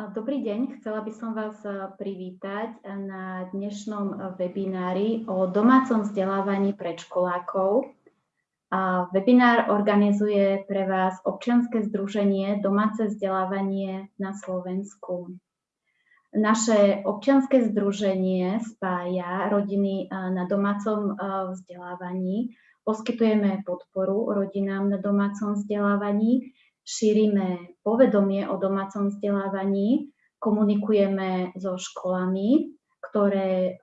Dobrý deň, chcela by som vás privítať na dnešnom webinári o domácom vzdelávaní predškolákov. Webinár organizuje pre vás občianske združenie Domáce vzdelávanie na Slovensku. Naše občianske združenie spája rodiny na domácom vzdelávaní. Poskytujeme podporu rodinám na domácom vzdelávaní šírime povedomie o domácom vzdelávaní, komunikujeme so školami, ktoré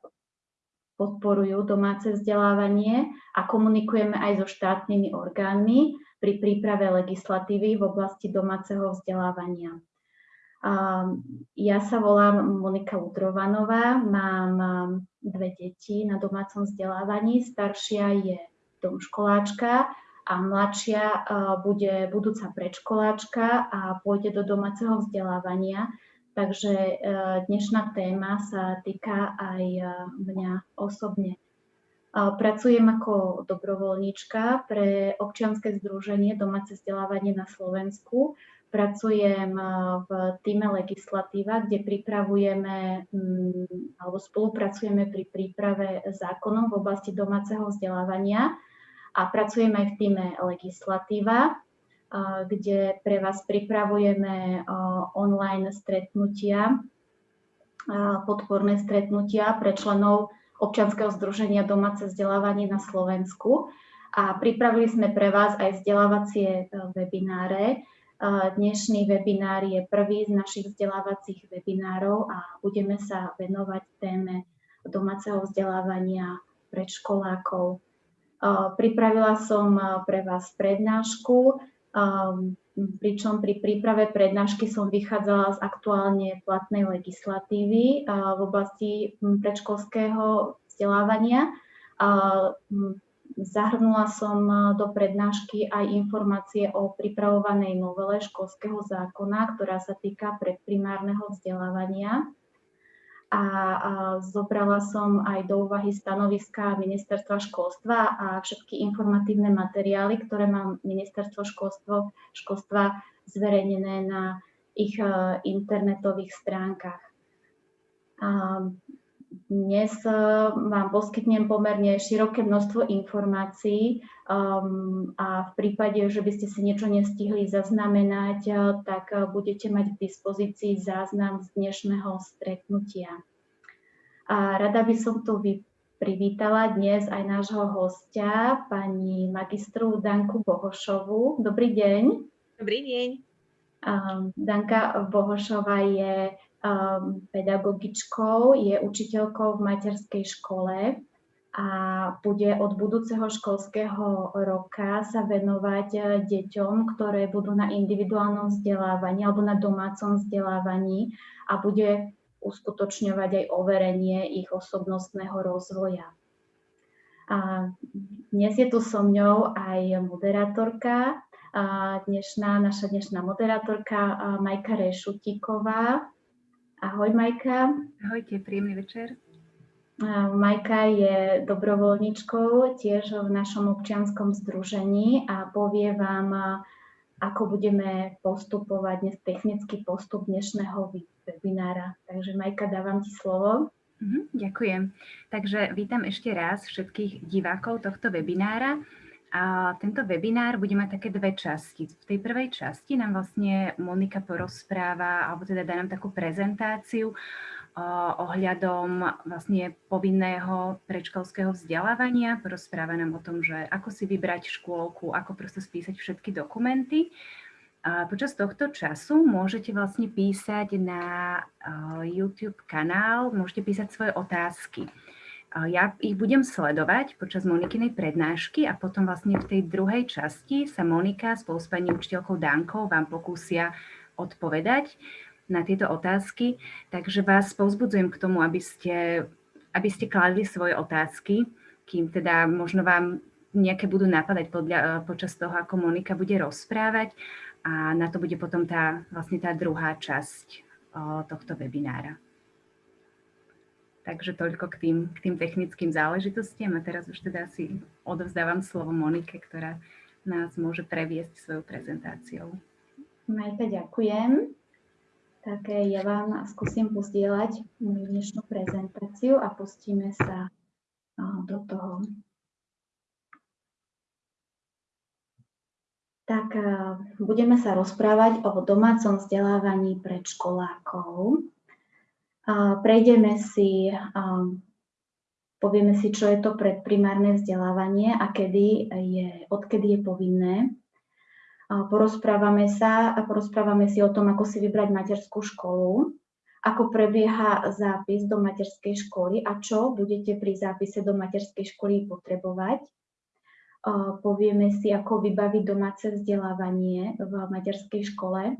podporujú domáce vzdelávanie a komunikujeme aj so štátnymi orgánmi pri príprave legislatívy v oblasti domáceho vzdelávania. Ja sa volám Monika Udrovanová, mám dve deti na domácom vzdelávaní. Staršia je domškoláčka a mladšia bude budúca predškoláčka a pôjde do domáceho vzdelávania. Takže e, dnešná téma sa týka aj e, mňa osobne. Pracujem ako dobrovoľníčka pre občianske združenie Domáce vzdelávanie na Slovensku. Pracujem e, v týme legislatíva, kde pripravujeme mm, alebo spolupracujeme pri príprave zákonov v oblasti domáceho vzdelávania a pracujem aj v týme legislatíva, kde pre vás pripravujeme online stretnutia, podporné stretnutia pre členov občianskeho združenia Domáce vzdelávanie na Slovensku. A pripravili sme pre vás aj vzdelávacie e, webináre. Dnešný webinár je prvý z našich vzdelávacích webinárov a budeme sa venovať téme domáceho vzdelávania predškolákov. Pripravila som pre vás prednášku, pričom pri príprave prednášky som vychádzala z aktuálne platnej legislatívy v oblasti predškolského vzdelávania. Zahrnula som do prednášky aj informácie o pripravovanej novele školského zákona, ktorá sa týka predprimárneho vzdelávania a, a zobrala som aj do úvahy stanoviska ministerstva školstva a všetky informatívne materiály, ktoré má ministerstvo školstva zverejnené na ich uh, internetových stránkach. A dnes uh, vám poskytnem pomerne široké množstvo informácií um, a v prípade, že by ste si niečo nestihli zaznamenať, uh, tak uh, budete mať k dispozícii záznam z dnešného stretnutia. A rada by som tu privítala dnes aj nášho hostia, pani magistru Danku Bohošovu. Dobrý deň. Dobrý deň. Um, Danka Bohošova je pedagogičkou, je učiteľkou v materskej škole a bude od budúceho školského roka sa venovať eh, deťom, ktoré budú na individuálnom vzdelávaní alebo na domácom vzdelávaní a bude uskutočňovať aj overenie ich osobnostného rozvoja. A dnes je tu so mňou aj moderátorka, dnešná, naša dnešná moderátorka Majka Rešutíková. Ahoj Majka. Ahojte, príjemný večer. Majka je dobrovoľničkou tiež v našom občianskom združení a povie vám, ako budeme postupovať dnes technický postup dnešného webinára. Takže Majka, dávam ti slovo. Mhm, ďakujem. Takže vítam ešte raz všetkých divákov tohto webinára. A tento webinár bude mať také dve časti. V tej prvej časti nám vlastne Monika porozpráva, alebo teda dá nám takú prezentáciu ohľadom vlastne povinného predškolského vzdelávania. Porozpráva nám o tom, že ako si vybrať škôlku, ako prosto spísať všetky dokumenty. A počas tohto času môžete vlastne písať na YouTube kanál, môžete písať svoje otázky. Ja ich budem sledovať počas Monikinej prednášky a potom vlastne v tej druhej časti sa Monika spolu s pani učiteľkou Dankou vám pokúsia odpovedať na tieto otázky, takže vás povzbudzujem k tomu, aby ste, aby ste kladli svoje otázky, kým teda možno vám nejaké budú napadať podľa, eh, počas toho, ako Monika bude rozprávať a na to bude potom tá, vlastne tá druhá časť o, tohto webinára. Takže toľko k tým, k tým technickým záležitostiam a teraz už teda si odovzdávam slovo Monike, ktorá nás môže previesť svojou prezentáciou. Majka, ďakujem. Tak ja vám skúsim pozdieľať moju dnešnú prezentáciu a pustíme sa do toho. Tak budeme sa rozprávať o domácom vzdelávaní predškolákov. Prejdeme si, povieme si, čo je to predprimárne vzdelávanie a kedy je, odkedy je povinné Porozprávame sa a porozprávame si o tom, ako si vybrať materskú školu, ako prebieha zápis do materskej školy a čo budete pri zápise do materskej školy potrebovať. Povieme si, ako vybaviť domáce vzdelávanie v materskej škole.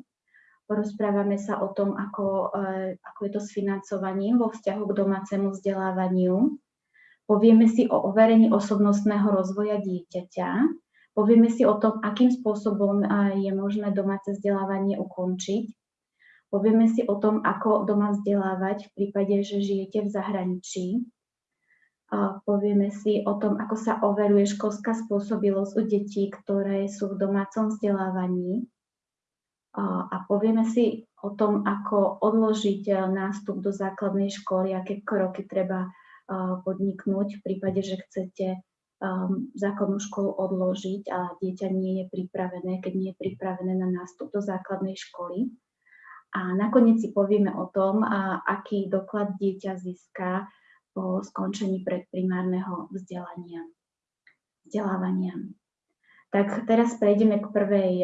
Porozprávame sa o tom, ako, e, ako je to s financovaním vo vzťahu k domácemu vzdelávaniu. Povieme si o overení osobnostného rozvoja dieťaťa, Povieme si o tom, akým spôsobom je možné domáce vzdelávanie ukončiť. Povieme si o tom, ako doma vzdelávať v prípade, že žijete v zahraničí. Povieme si o tom, ako sa overuje školská spôsobilosť u detí, ktoré sú v domácom vzdelávaní. A povieme si o tom, ako odložiť nástup do základnej školy, aké kroky treba podniknúť v prípade, že chcete um, základnú školu odložiť a dieťa nie je pripravené, keď nie je pripravené na nástup do základnej školy. A nakoniec si povieme o tom, aký doklad dieťa získa po skončení predprimárneho vzdelania, vzdelávania. Tak teraz prejdeme k prvej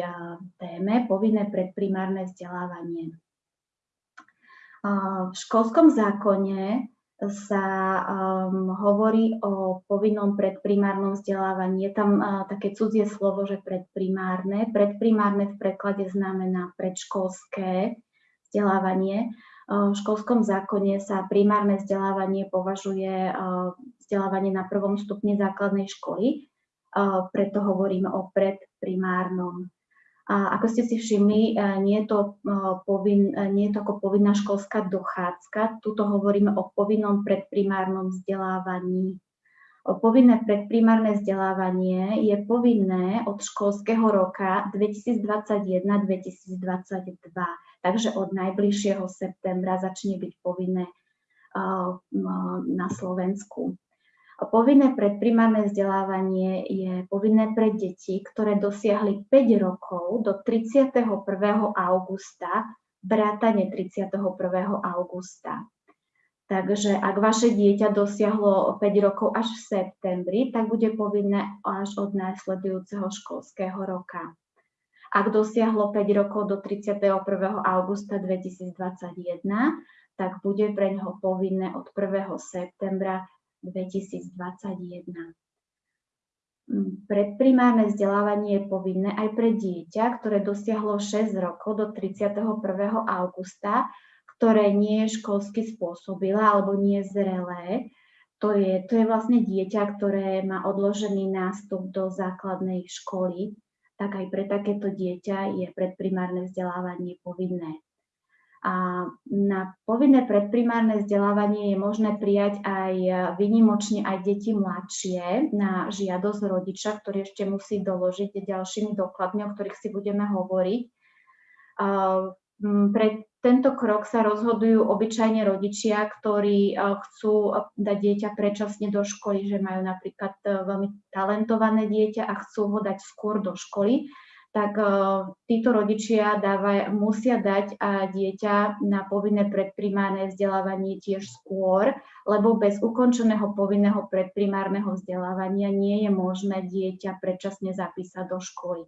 téme, povinné predprimárne vzdelávanie. V školskom zákone sa um, hovorí o povinnom predprimárnom vzdelávaní. Je tam uh, také cudzie slovo, že predprimárne. Predprimárne v preklade znamená predškolské vzdelávanie. Uh, v školskom zákone sa primárne vzdelávanie považuje uh, vzdelávanie na prvom stupni základnej školy, preto hovoríme o predprimárnom a ako ste si všimli, e, nie je to, e, povin, e, nie je to ako povinná školská dochádzka. Tuto hovoríme o povinnom predprimárnom vzdelávaní. O povinné predprimárne vzdelávanie je povinné od školského roka 2021-2022. Takže od najbližšieho septembra začne byť povinné na Slovensku. Povinné predprimárne vzdelávanie je povinné pre deti, ktoré dosiahli 5 rokov do 31. augusta, vrátane 31. augusta. Takže ak vaše dieťa dosiahlo 5 rokov až v septembri, tak bude povinné až od následujúceho školského roka. Ak dosiahlo 5 rokov do 31. augusta 2021, tak bude pre neho povinné od 1. septembra 2021. Mm, predprimárne vzdelávanie je povinné aj pre dieťa, ktoré dosiahlo 6 rokov do 31. augusta, ktoré nie je školsky spôsobilé alebo nie je zrelé. To je, to je vlastne dieťa, ktoré má odložený nástup do základnej školy, tak aj pre takéto dieťa je predprimárne vzdelávanie povinné. A na povinné predprimárne vzdelávanie je možné prijať aj vynimočne aj deti mladšie na žiadosť rodiča, ktorý ešte musí doložiť ďalšími dokladmi, o ktorých si budeme hovoriť. Pre tento krok sa rozhodujú obyčajne rodičia, ktorí chcú dať dieťa predčasne do školy, že majú napríklad e, veľmi talentované dieťa a chcú ho dať skôr do školy tak uh, títo rodičia dávaj, musia dať uh, dieťa na povinné predprimárne vzdelávanie tiež skôr, lebo bez ukončeného povinného predprimárneho vzdelávania nie je možné dieťa predčasne zapísať do školy.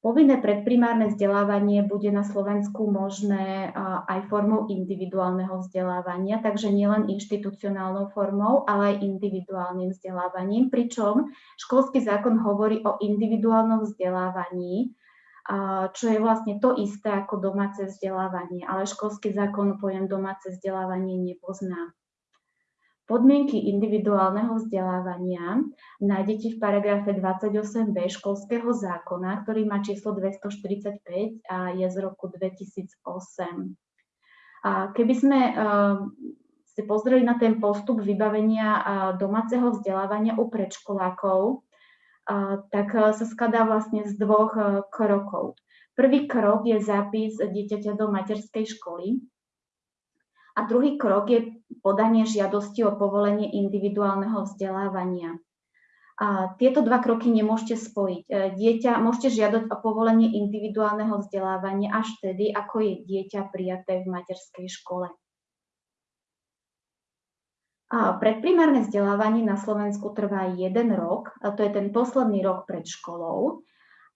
Povinné predprimárne vzdelávanie bude na Slovensku možné aj formou individuálneho vzdelávania, takže nielen inštitucionálnou formou, ale aj individuálnym vzdelávaním, pričom školský zákon hovorí o individuálnom vzdelávaní, čo je vlastne to isté ako domáce vzdelávanie, ale školský zákon pojem domáce vzdelávanie nepozná. Podmienky individuálneho vzdelávania nájdete v paragrafe 28b školského zákona, ktorý má číslo 245 a je z roku 2008. A keby sme uh, si pozreli na ten postup vybavenia uh, domáceho vzdelávania u predškolákov, uh, tak sa skladá vlastne z dvoch krokov. Prvý krok je zápis dieťaťa do materskej školy a druhý krok je podanie žiadosti o povolenie individuálneho vzdelávania. A tieto dva kroky nemôžete spojiť. E, dieťa, môžete žiadať o povolenie individuálneho vzdelávania až vtedy, ako je dieťa prijaté v materskej škole. A predprimárne vzdelávanie na Slovensku trvá jeden rok, a to je ten posledný rok pred školou.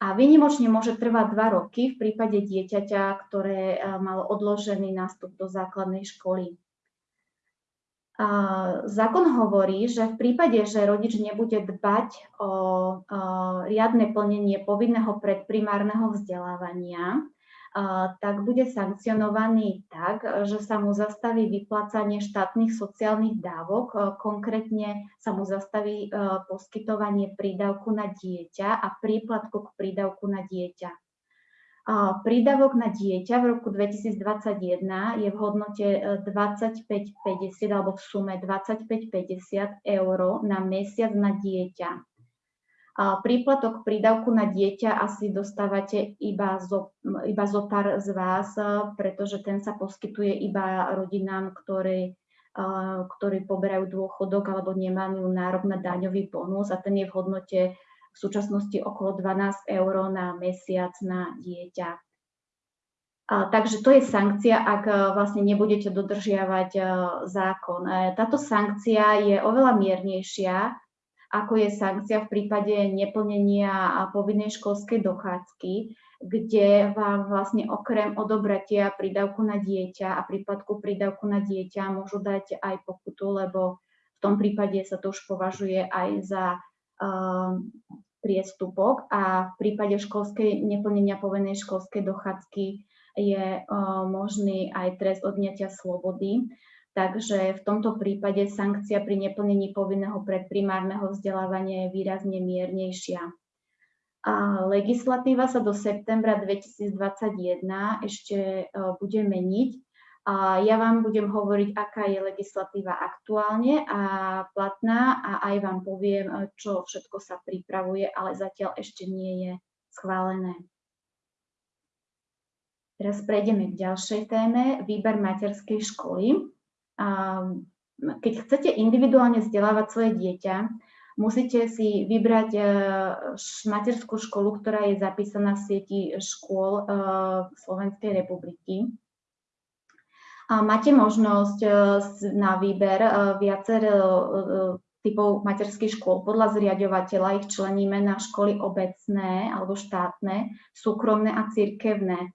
A vynimočne môže trvať dva roky v prípade dieťaťa, ktoré e, malo odložený nástup do základnej školy. Zákon hovorí, že v prípade, že rodič nebude dbať o riadne plnenie povinného predprimárneho vzdelávania, tak bude sankcionovaný tak, že sa mu zastaví vyplácanie štátnych sociálnych dávok, konkrétne sa mu zastaví poskytovanie prídavku na dieťa a príplatku k prídavku na dieťa. Prídavok na dieťa v roku 2021 je v hodnote 25,50 e, alebo v sume 25,50 eur na mesiac na dieťa. Príplatok prídavku na dieťa asi dostávate iba zo, iba zo pár z vás, e, pretože ten sa poskytuje iba rodinám, ktoré, e, ktorí poberajú dôchodok alebo nemajú nárok na daňový bonus a ten je v hodnote v súčasnosti okolo 12 eur na mesiac na dieťa. A, takže to je sankcia, ak e, vlastne nebudete dodržiavať zákon. Táto sankcia je oveľa miernejšia, ako je sankcia v prípade neplnenia povinnej školskej dochádzky, kde vám vlastne okrem odobratia prídavku na dieťa a prípadku prídavku na dieťa môžu dať aj pokutu, lebo v tom prípade sa to už považuje aj za priestupok a v prípade školskej neplnenia povinnej školskej dochádzky je možný aj trest odňatia slobody. Takže v tomto prípade sankcia pri neplnení povinného predprimárneho vzdelávania je výrazne miernejšia. A legislatíva sa do septembra 2021 ešte bude meniť a ja vám budem hovoriť, aká je legislatíva aktuálne a platná a aj vám poviem, e, čo všetko sa pripravuje, ale zatiaľ ešte nie je schválené. Teraz prejdeme k ďalšej téme, výber materskej školy. Keď chcete individuálne vzdelávať svoje dieťa, musíte si vybrať e, materskú školu, ktorá je zapísaná v sieti škôl e, Slovenskej republiky. Máte možnosť e, na výber viacero e, typov materských škôl. Podľa zriadovateľa ich členíme na školy obecné alebo štátne, súkromné a církevné.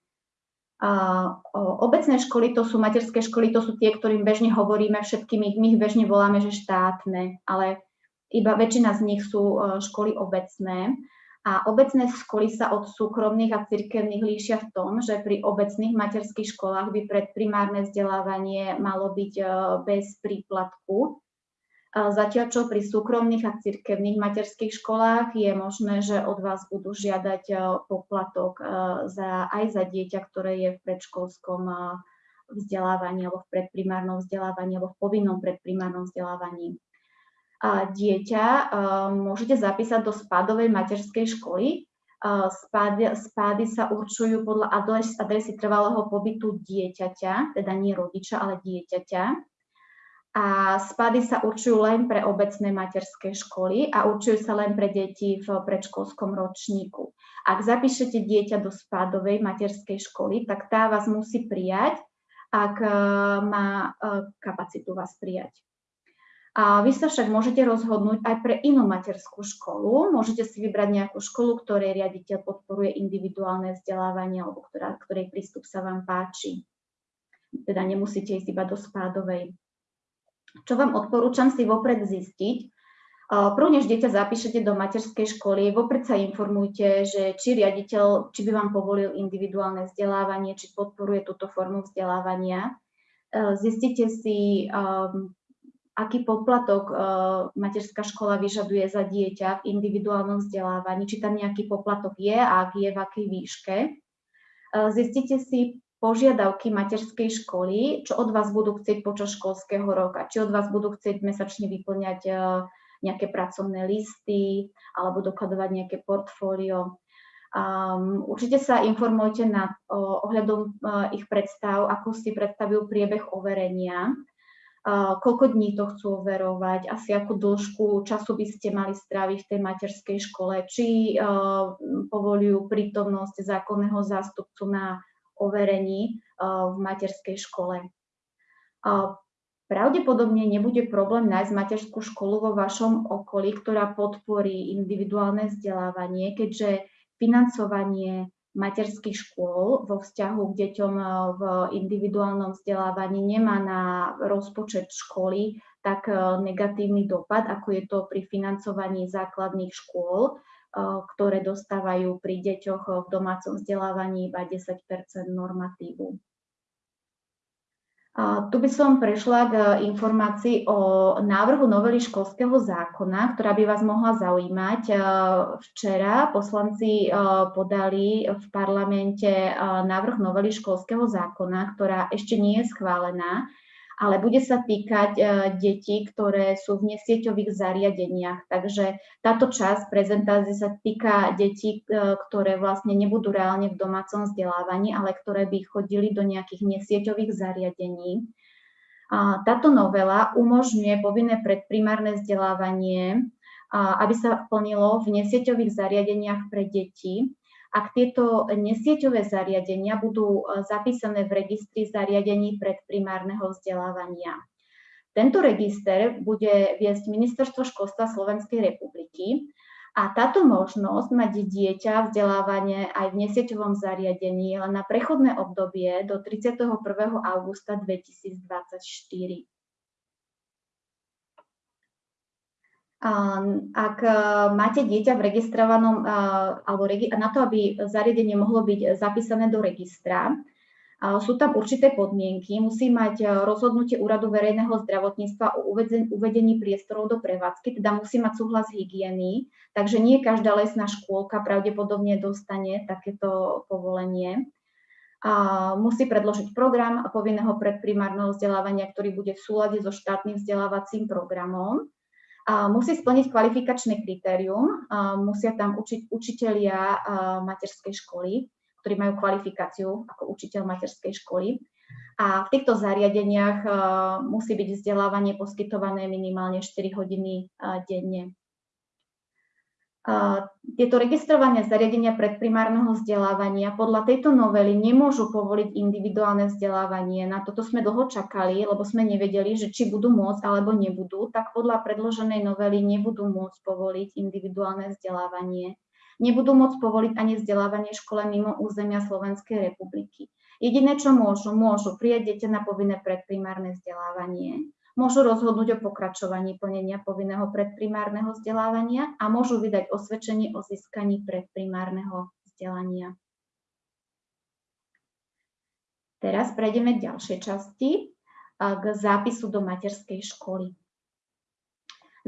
Obecné školy, to sú materské školy, to sú tie, ktorým bežne hovoríme všetkými, my ich bežne voláme, že štátne, ale iba väčšina z nich sú školy obecné. A obecné školy sa od súkromných a cirkevných líšia v tom, že pri obecných materských školách by predprimárne vzdelávanie malo byť e, bez príplatku. E, zatiaľ čo pri súkromných a cirkevných materských školách je možné, že od vás budú žiadať e, poplatok za, aj za dieťa, ktoré je v predškolskom vzdelávaní alebo v predprimárnom vzdelávaní alebo v povinnom predprimárnom vzdelávaní dieťa môžete zapísať do spádovej materskej školy. Spády, spády sa určujú podľa adresy trvalého pobytu dieťaťa, teda nie rodiča, ale dieťaťa. A spády sa určujú len pre obecné materské školy a určujú sa len pre deti v predškolskom ročníku. Ak zapíšete dieťa do spádovej materskej školy, tak tá vás musí prijať, ak má kapacitu vás prijať. A vy sa však môžete rozhodnúť aj pre inú materskú školu. Môžete si vybrať nejakú školu, ktorej riaditeľ podporuje individuálne vzdelávanie alebo ktorá, ktorej prístup sa vám páči. Teda nemusíte ísť iba do spádovej. Čo vám odporúčam si vopred zistiť, Prv, než dieťa zapíšete do materskej školy, vopred sa informujte, že či riaditeľ, či by vám povolil individuálne vzdelávanie, či podporuje túto formu vzdelávania. Zistite si, aký poplatok uh, materská škola vyžaduje za dieťa v individuálnom vzdelávaní, či tam nejaký poplatok je a ak je, v akej výške. Uh, zistite si požiadavky materskej školy, čo od vás budú chcieť počas školského roka, či od vás budú chcieť mesačne vyplňať uh, nejaké pracovné listy alebo dokladovať nejaké portfólio. Um, určite sa informujte na, ohľadom uh, ich predstav, ako si predstavujú priebeh overenia, uh, koľko dní to chcú overovať, asi akú dĺžku času by ste mali stráviť v tej materskej škole, či povolujú prítomnosť zákonného zástupcu na overení v materskej škole. Pravdepodobne nebude problém nájsť materskú školu vo vašom okolí, ktorá podporí individuálne vzdelávanie, keďže financovanie materských škôl vo vzťahu k deťom v individuálnom vzdelávaní nemá na rozpočet školy tak negatívny dopad, ako je to pri financovaní základných škôl, ktoré dostávajú pri deťoch v domácom vzdelávaní iba 10 normatívu. Tu by som prešla k informácii o návrhu novely školského zákona, ktorá by vás mohla zaujímať. Včera poslanci podali v parlamente návrh novely školského zákona, ktorá ešte nie je schválená ale bude sa týkať e, detí, ktoré sú v nesieťových zariadeniach. Takže táto časť prezentácie sa týka detí, e, ktoré vlastne nebudú reálne v domácom vzdelávaní, ale ktoré by chodili do nejakých nesieťových zariadení. Táto novela umožňuje povinné predprimárne vzdelávanie, aby sa plnilo v nesieťových zariadeniach pre deti ak tieto nesieťové zariadenia budú e, zapísané v registri zariadení predprimárneho vzdelávania. Tento register bude viesť Ministerstvo školstva Slovenskej republiky a táto možnosť mať dieťa vzdelávanie aj v nesieťovom zariadení len na prechodné obdobie do 31. augusta 2024. Ak e, máte dieťa v registrovanom, e, alebo na to, aby zariadenie mohlo byť zapísané do registra, sú tam určité podmienky. Musí mať e, rozhodnutie Úradu verejného zdravotníctva o uvedení priestorov do prevádzky, teda musí mať súhlas hygieny, takže nie každá lesná škôlka pravdepodobne dostane takéto povolenie. A musí predložiť program povinného predprimárneho vzdelávania, ktorý bude v súlade so štátnym vzdelávacím programom musí splniť kvalifikačné kritérium, musia tam učiť učitelia materskej školy, ktorí majú kvalifikáciu ako učiteľ materskej školy. A v týchto zariadeniach musí byť vzdelávanie poskytované minimálne 4 hodiny denne. Tieto registrované zariadenia predprimárneho vzdelávania podľa tejto novely nemôžu povoliť individuálne vzdelávanie. Na toto sme dlho čakali, lebo sme nevedeli, že či budú môcť alebo nebudú, tak podľa predloženej novely nebudú môcť povoliť individuálne vzdelávanie. Nebudú môcť povoliť ani vzdelávanie škole mimo územia Slovenskej republiky. Jediné, čo môžu, môžu prijať dieťa na povinné predprimárne vzdelávanie môžu rozhodnúť o pokračovaní plnenia povinného predprimárneho vzdelávania a môžu vydať osvedčenie o získaní predprimárneho vzdelania. Teraz prejdeme k ďalšej časti, k zápisu do materskej školy.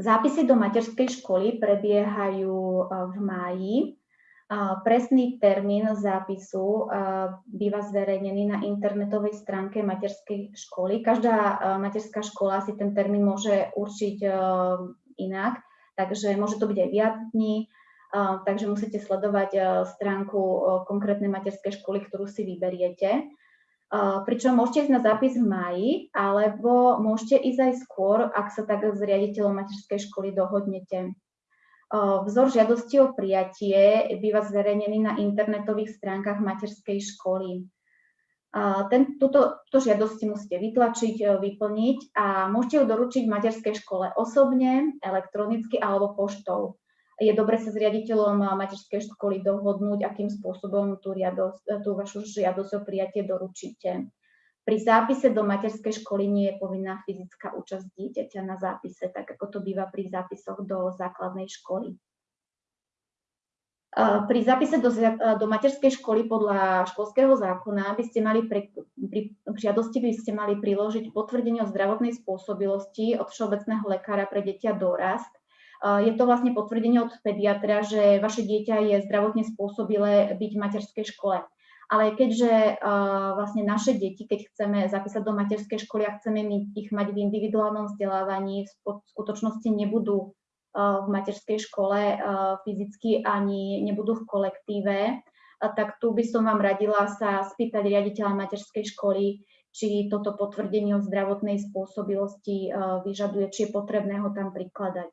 Zápisy do materskej školy prebiehajú v máji Presný termín zápisu býva zverejnený na internetovej stránke materskej školy. Každá materská škola si ten termín môže určiť inak, takže môže to byť aj viac dní, takže musíte sledovať stránku konkrétnej materskej školy, ktorú si vyberiete. Pričom môžete ísť na zápis v máji, alebo môžete ísť aj skôr, ak sa tak s riaditeľom materskej školy dohodnete. Vzor žiadosti o prijatie býva zverejnený na internetových stránkach materskej školy. Ten, túto, túto žiadosť musíte vytlačiť, vyplniť a môžete ju doručiť v materskej škole osobne, elektronicky alebo poštou. Je dobre sa s riaditeľom materskej školy dohodnúť, akým spôsobom tú, riadosť, tú vašu žiadosť o prijatie doručíte. Pri zápise do materskej školy nie je povinná fyzická účasť dieťaťa na zápise, tak ako to býva pri zápisoch do základnej školy. Pri zápise do, do materskej školy podľa školského zákona by ste mali pre, pri žiadosti by ste mali priložiť potvrdenie o zdravotnej spôsobilosti od všeobecného lekára pre dieťa dorast. Je to vlastne potvrdenie od pediatra, že vaše dieťa je zdravotne spôsobilé byť v materskej škole ale keďže uh, vlastne naše deti, keď chceme zapísať do materskej školy a chceme ich mať v individuálnom vzdelávaní, v skutočnosti nebudú v materskej škole fyzicky ani nebudú v kolektíve, tak tu by som vám radila sa spýtať riaditeľa materskej školy, či toto potvrdenie o zdravotnej spôsobilosti vyžaduje, či je potrebné ho tam prikladať.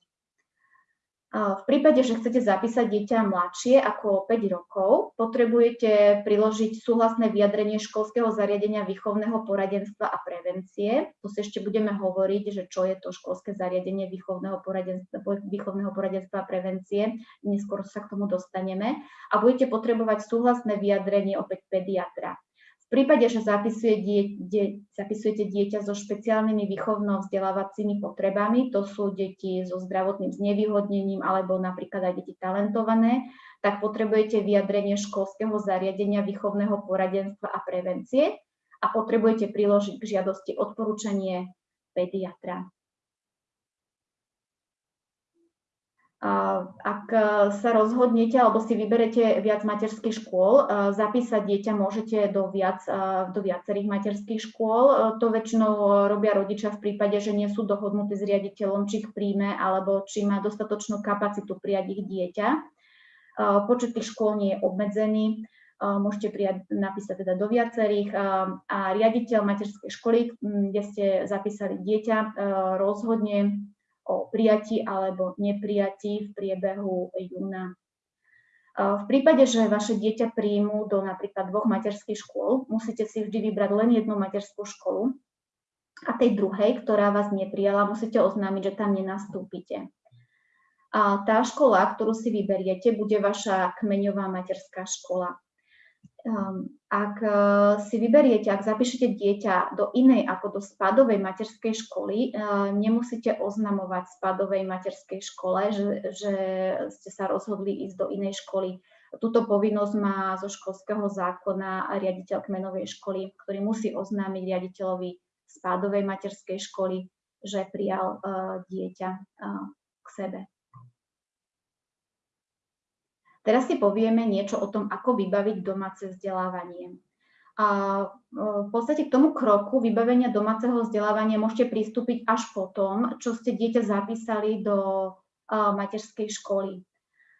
V prípade, že chcete zapísať dieťa mladšie ako 5 rokov, potrebujete priložiť súhlasné vyjadrenie školského zariadenia výchovného poradenstva a prevencie. Tu si ešte budeme hovoriť, že čo je to školské zariadenie výchovného poradenstva, výchovného poradenstva a prevencie. Neskôr sa k tomu dostaneme. A budete potrebovať súhlasné vyjadrenie opäť pediatra. V prípade, že zapisuje die, die, zapisujete dieťa so špeciálnymi výchovno-vzdelávacími potrebami, to sú deti so zdravotným znevýhodnením alebo napríklad aj deti talentované, tak potrebujete vyjadrenie školského zariadenia výchovného poradenstva a prevencie a potrebujete priložiť k žiadosti odporúčanie pediatra. Ak e, sa rozhodnete alebo si vyberete viac materských škôl, e, zapísať dieťa môžete do, viac, e, do viacerých materských škôl. To väčšinou robia rodičia v prípade, že nie sú dohodnutí s riaditeľom, či ich príjme alebo či má dostatočnú kapacitu prijať ich dieťa. Počet tých škôl nie je obmedzený môžete prijať, napísať teda do viacerých a riaditeľ materskej školy, kde ste zapísali dieťa, rozhodne o prijatí alebo neprijatí v priebehu júna. V prípade, že vaše dieťa príjmu do napríklad dvoch materských škôl, musíte si vždy vybrať len jednu materskú školu a tej druhej, ktorá vás neprijala, musíte oznámiť, že tam nenastúpite. A tá škola, ktorú si vyberiete, bude vaša kmeňová materská škola. Ehm, ak e, si vyberiete, ak zapíšete dieťa do inej ako do spadovej materskej školy, e, nemusíte oznamovať spadovej materskej škole, že, že ste sa rozhodli ísť do inej školy. Túto povinnosť má zo školského zákona riaditeľ kmenovej školy, ktorý musí oznámiť riaditeľovi spádovej materskej školy, že prijal e, dieťa k sebe. Teraz si povieme niečo o tom, ako vybaviť domáce vzdelávanie. A e, v podstate k tomu kroku vybavenia domáceho vzdelávania môžete pristúpiť až po tom, čo ste dieťa zapísali do e, materskej školy.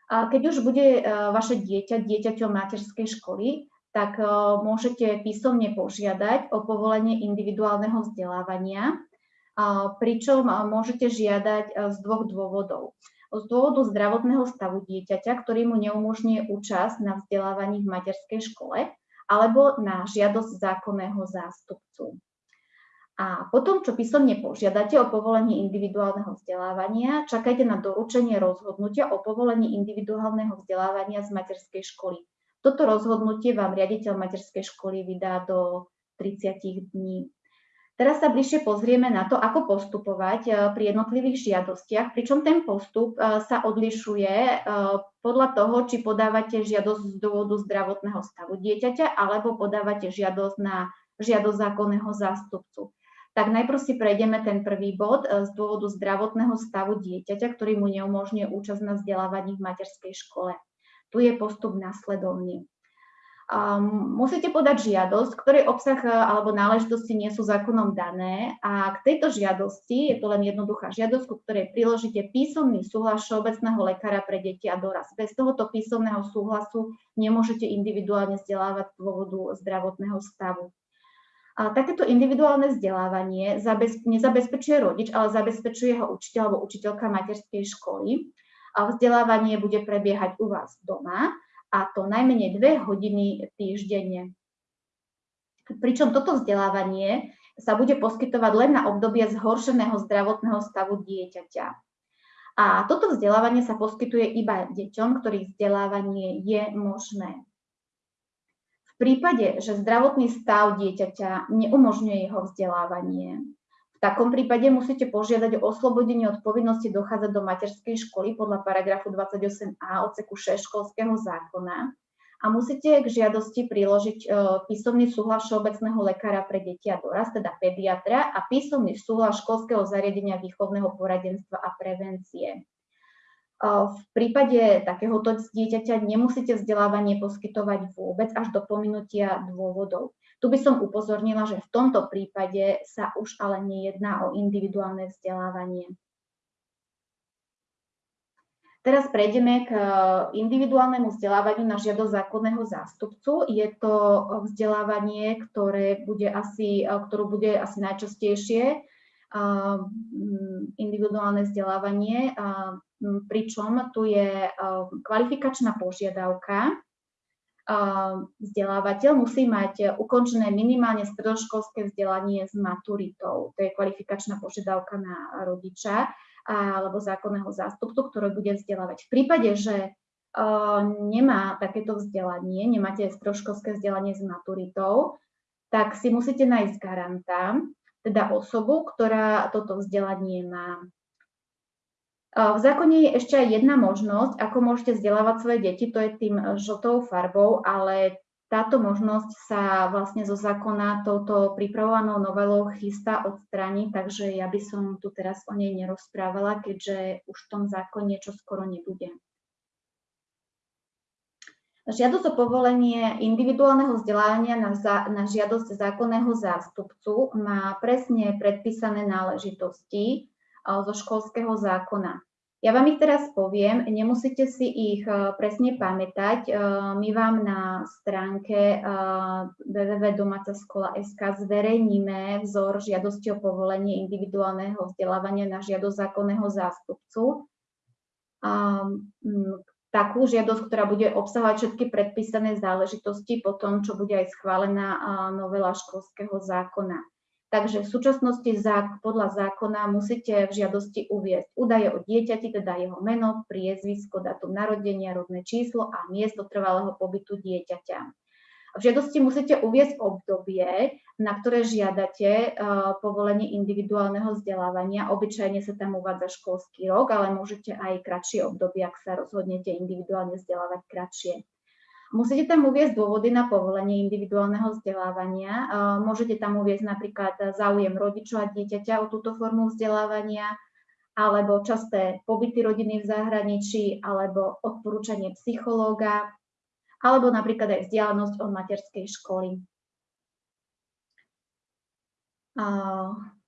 A keď už bude e, vaše dieťa dieťaťom materskej školy, tak môžete písomne požiadať o povolenie individuálneho vzdelávania, pričom môžete žiadať z dvoch dôvodov z dôvodu zdravotného stavu dieťaťa, ktorý mu neumožňuje účasť na vzdelávaní v materskej škole, alebo na žiadosť zákonného zástupcu. A potom, čo písomne požiadate o povolenie individuálneho vzdelávania, čakajte na doručenie rozhodnutia o povolení individuálneho vzdelávania z materskej školy. Toto rozhodnutie vám riaditeľ materskej školy vydá do 30 dní. Teraz sa bližšie pozrieme na to, ako postupovať eh, pri jednotlivých žiadostiach, pričom ten postup eh, sa odlišuje eh, podľa toho, či podávate žiadosť z dôvodu zdravotného stavu dieťaťa alebo podávate žiadosť na žiadosť zákonného zástupcu. Tak najprv si prejdeme ten prvý bod z dôvodu zdravotného stavu dieťaťa, ktorý mu neumožňuje účasť na vzdelávaní v materskej škole. Tu je postup následovný. Um, musíte podať žiadosť, ktorej obsah e, alebo náležitosti nie sú zákonom dané a k tejto žiadosti, je to len jednoduchá žiadosť, ku ktorej priložíte písomný súhlas všeobecného lekára pre deti a dorast. Bez tohoto písomného súhlasu nemôžete individuálne vzdelávať z dôvodu zdravotného stavu. A takéto individuálne vzdelávanie nezabezpečuje rodič, ale zabezpečuje ho učiteľ alebo učiteľka materskej školy. A vzdelávanie bude prebiehať u vás doma a to najmenej dve hodiny týždenne. Pričom toto vzdelávanie sa bude poskytovať len na obdobie zhoršeného zdravotného stavu dieťaťa. A toto vzdelávanie sa poskytuje iba deťom, ktorých vzdelávanie je možné. V prípade, že zdravotný stav dieťaťa neumožňuje jeho vzdelávanie, v takom prípade musíte požiadať o oslobodenie od povinnosti dochádzať do materskej školy podľa paragrafu 28a odseku 6 školského zákona a musíte k žiadosti priložiť e, písomný súhlas všeobecného lekára pre deti a dorast, teda pediatra, a písomný súhlas školského zariadenia výchovného poradenstva a prevencie. E, v prípade takéhoto dieťaťa nemusíte vzdelávanie poskytovať vôbec až do pominutia dôvodov. Tu by som upozornila, že v tomto prípade sa už ale nejedná o individuálne vzdelávanie. Teraz prejdeme k individuálnemu vzdelávaniu na žiadosť zákonného zástupcu. Je to vzdelávanie, ktoré bude asi, ktorú bude asi najčastejšie individuálne vzdelávanie, pričom tu je kvalifikačná požiadavka. Vzdelávateľ musí mať ukončené minimálne stredoškolské vzdelanie s maturitou. To je kvalifikačná požiadavka na rodiča alebo zákonného zástupcu, ktorý bude vzdelávať. V prípade, že nemá takéto vzdelanie, nemáte stredoškolské vzdelanie s maturitou, tak si musíte nájsť garanta, teda osobu, ktorá toto vzdelanie má. V zákone je ešte aj jedna možnosť, ako môžete vzdelávať svoje deti, to je tým žltou farbou, ale táto možnosť sa vlastne zo zákona touto pripravovanou novelou chystá odstrániť, takže ja by som tu teraz o nej nerozprávala, keďže už v tom zákone čo skoro nebude. Žiadosť o povolenie individuálneho vzdelávania na, za, na žiadosť zákonného zástupcu má presne predpísané náležitosti zo školského zákona. Ja vám ich teraz poviem, nemusíte si ich presne pamätať. My vám na stránke www.domacaskola.sk zverejníme vzor žiadosti o povolenie individuálneho vzdelávania na žiadosť zákonného zástupcu takú žiadosť, ktorá bude obsahovať všetky predpísané záležitosti po tom, čo bude aj schválená novela školského zákona. Takže v súčasnosti podľa zákona musíte v žiadosti uviezť údaje o dieťati, teda jeho meno, priezvisko, datum narodenia, rodné číslo a miesto trvalého pobytu dieťaťa. V žiadosti musíte uviezť obdobie, na ktoré žiadate povolenie individuálneho vzdelávania. Obyčajne sa tam uvádza školský rok, ale môžete aj kratšie obdobie, ak sa rozhodnete individuálne vzdelávať kratšie. Musíte tam uviezť dôvody na povolenie individuálneho vzdelávania. Môžete tam uviezť napríklad záujem rodičov a dieťaťa o túto formu vzdelávania, alebo časté pobyty rodiny v zahraničí, alebo odporúčanie psychológa, alebo napríklad aj vzdialenosť od materskej školy.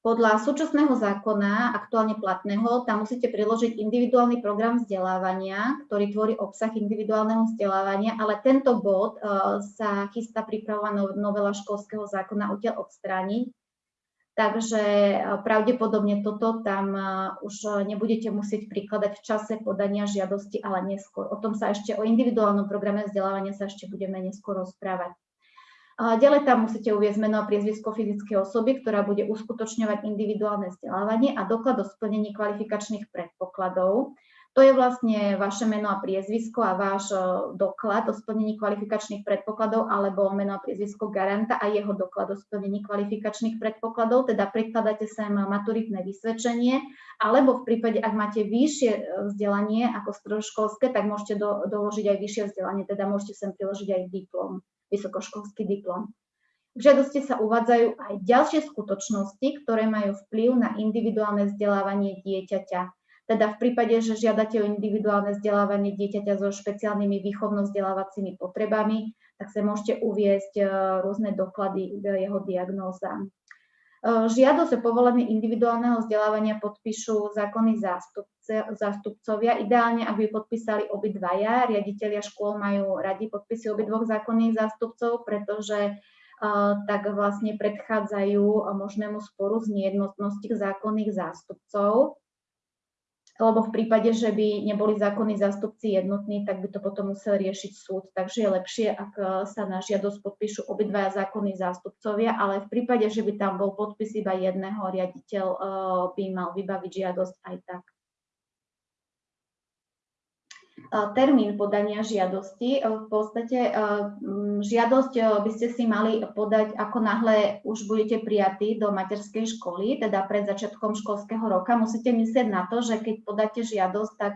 Podľa súčasného zákona, aktuálne platného, tam musíte priložiť individuálny program vzdelávania, ktorý tvorí obsah individuálneho vzdelávania, ale tento bod sa chystá pripravovaná novela školského zákona odtiaľ odstrániť, Takže e, pravdepodobne toto tam e, už nebudete musieť prikladať v čase podania žiadosti, ale neskôr. O tom sa ešte, o individuálnom programe vzdelávania sa ešte budeme neskôr rozprávať. Ďalej tam musíte uviezť meno a priezvisko fyzickej osoby, ktorá bude uskutočňovať individuálne vzdelávanie a doklad o splnení kvalifikačných predpokladov. To je vlastne vaše meno a priezvisko a váš e, doklad o splnení kvalifikačných predpokladov alebo meno a priezvisko garanta a jeho doklad o splnení kvalifikačných predpokladov, teda prekladáte sem maturitné vysvedčenie, alebo v prípade, ak máte vyššie e, vzdelanie ako stredoškolské, tak môžete do, doložiť aj vyššie vzdelanie, teda môžete sem priložiť aj diplom, vysokoškolský diplom. V žiadosti sa uvádzajú aj ďalšie skutočnosti, ktoré majú vplyv na individuálne vzdelávanie dieťaťa. Teda v prípade, že žiadate o individuálne vzdelávanie dieťaťa so špeciálnymi výchovno-vzdelávacími potrebami, tak sa môžete uviezť e, rôzne doklady jeho diagnózam. Žiadosť o povolenie individuálneho vzdelávania podpíšu zákonní zástupcovia. Ideálne, ak by podpísali obidvaja, riaditeľia škôl majú radi podpisy obidvoch zákonných zástupcov, pretože tak vlastne predchádzajú možnému sporu z nejednotnosti zákonných zástupcov lebo v prípade, že by neboli zákonní zástupci jednotní, tak by to potom musel riešiť súd. Takže je lepšie, ak e, sa na žiadosť podpíšu obidvaja zákonní zástupcovia, ale v prípade, že by tam bol podpis iba jedného, riaditeľ e, by mal vybaviť žiadosť aj tak termín podania žiadosti. V podstate žiadosť by ste si mali podať, ako náhle už budete prijatí do materskej školy, teda pred začiatkom školského roka. Musíte myslieť na to, že keď podáte žiadosť, tak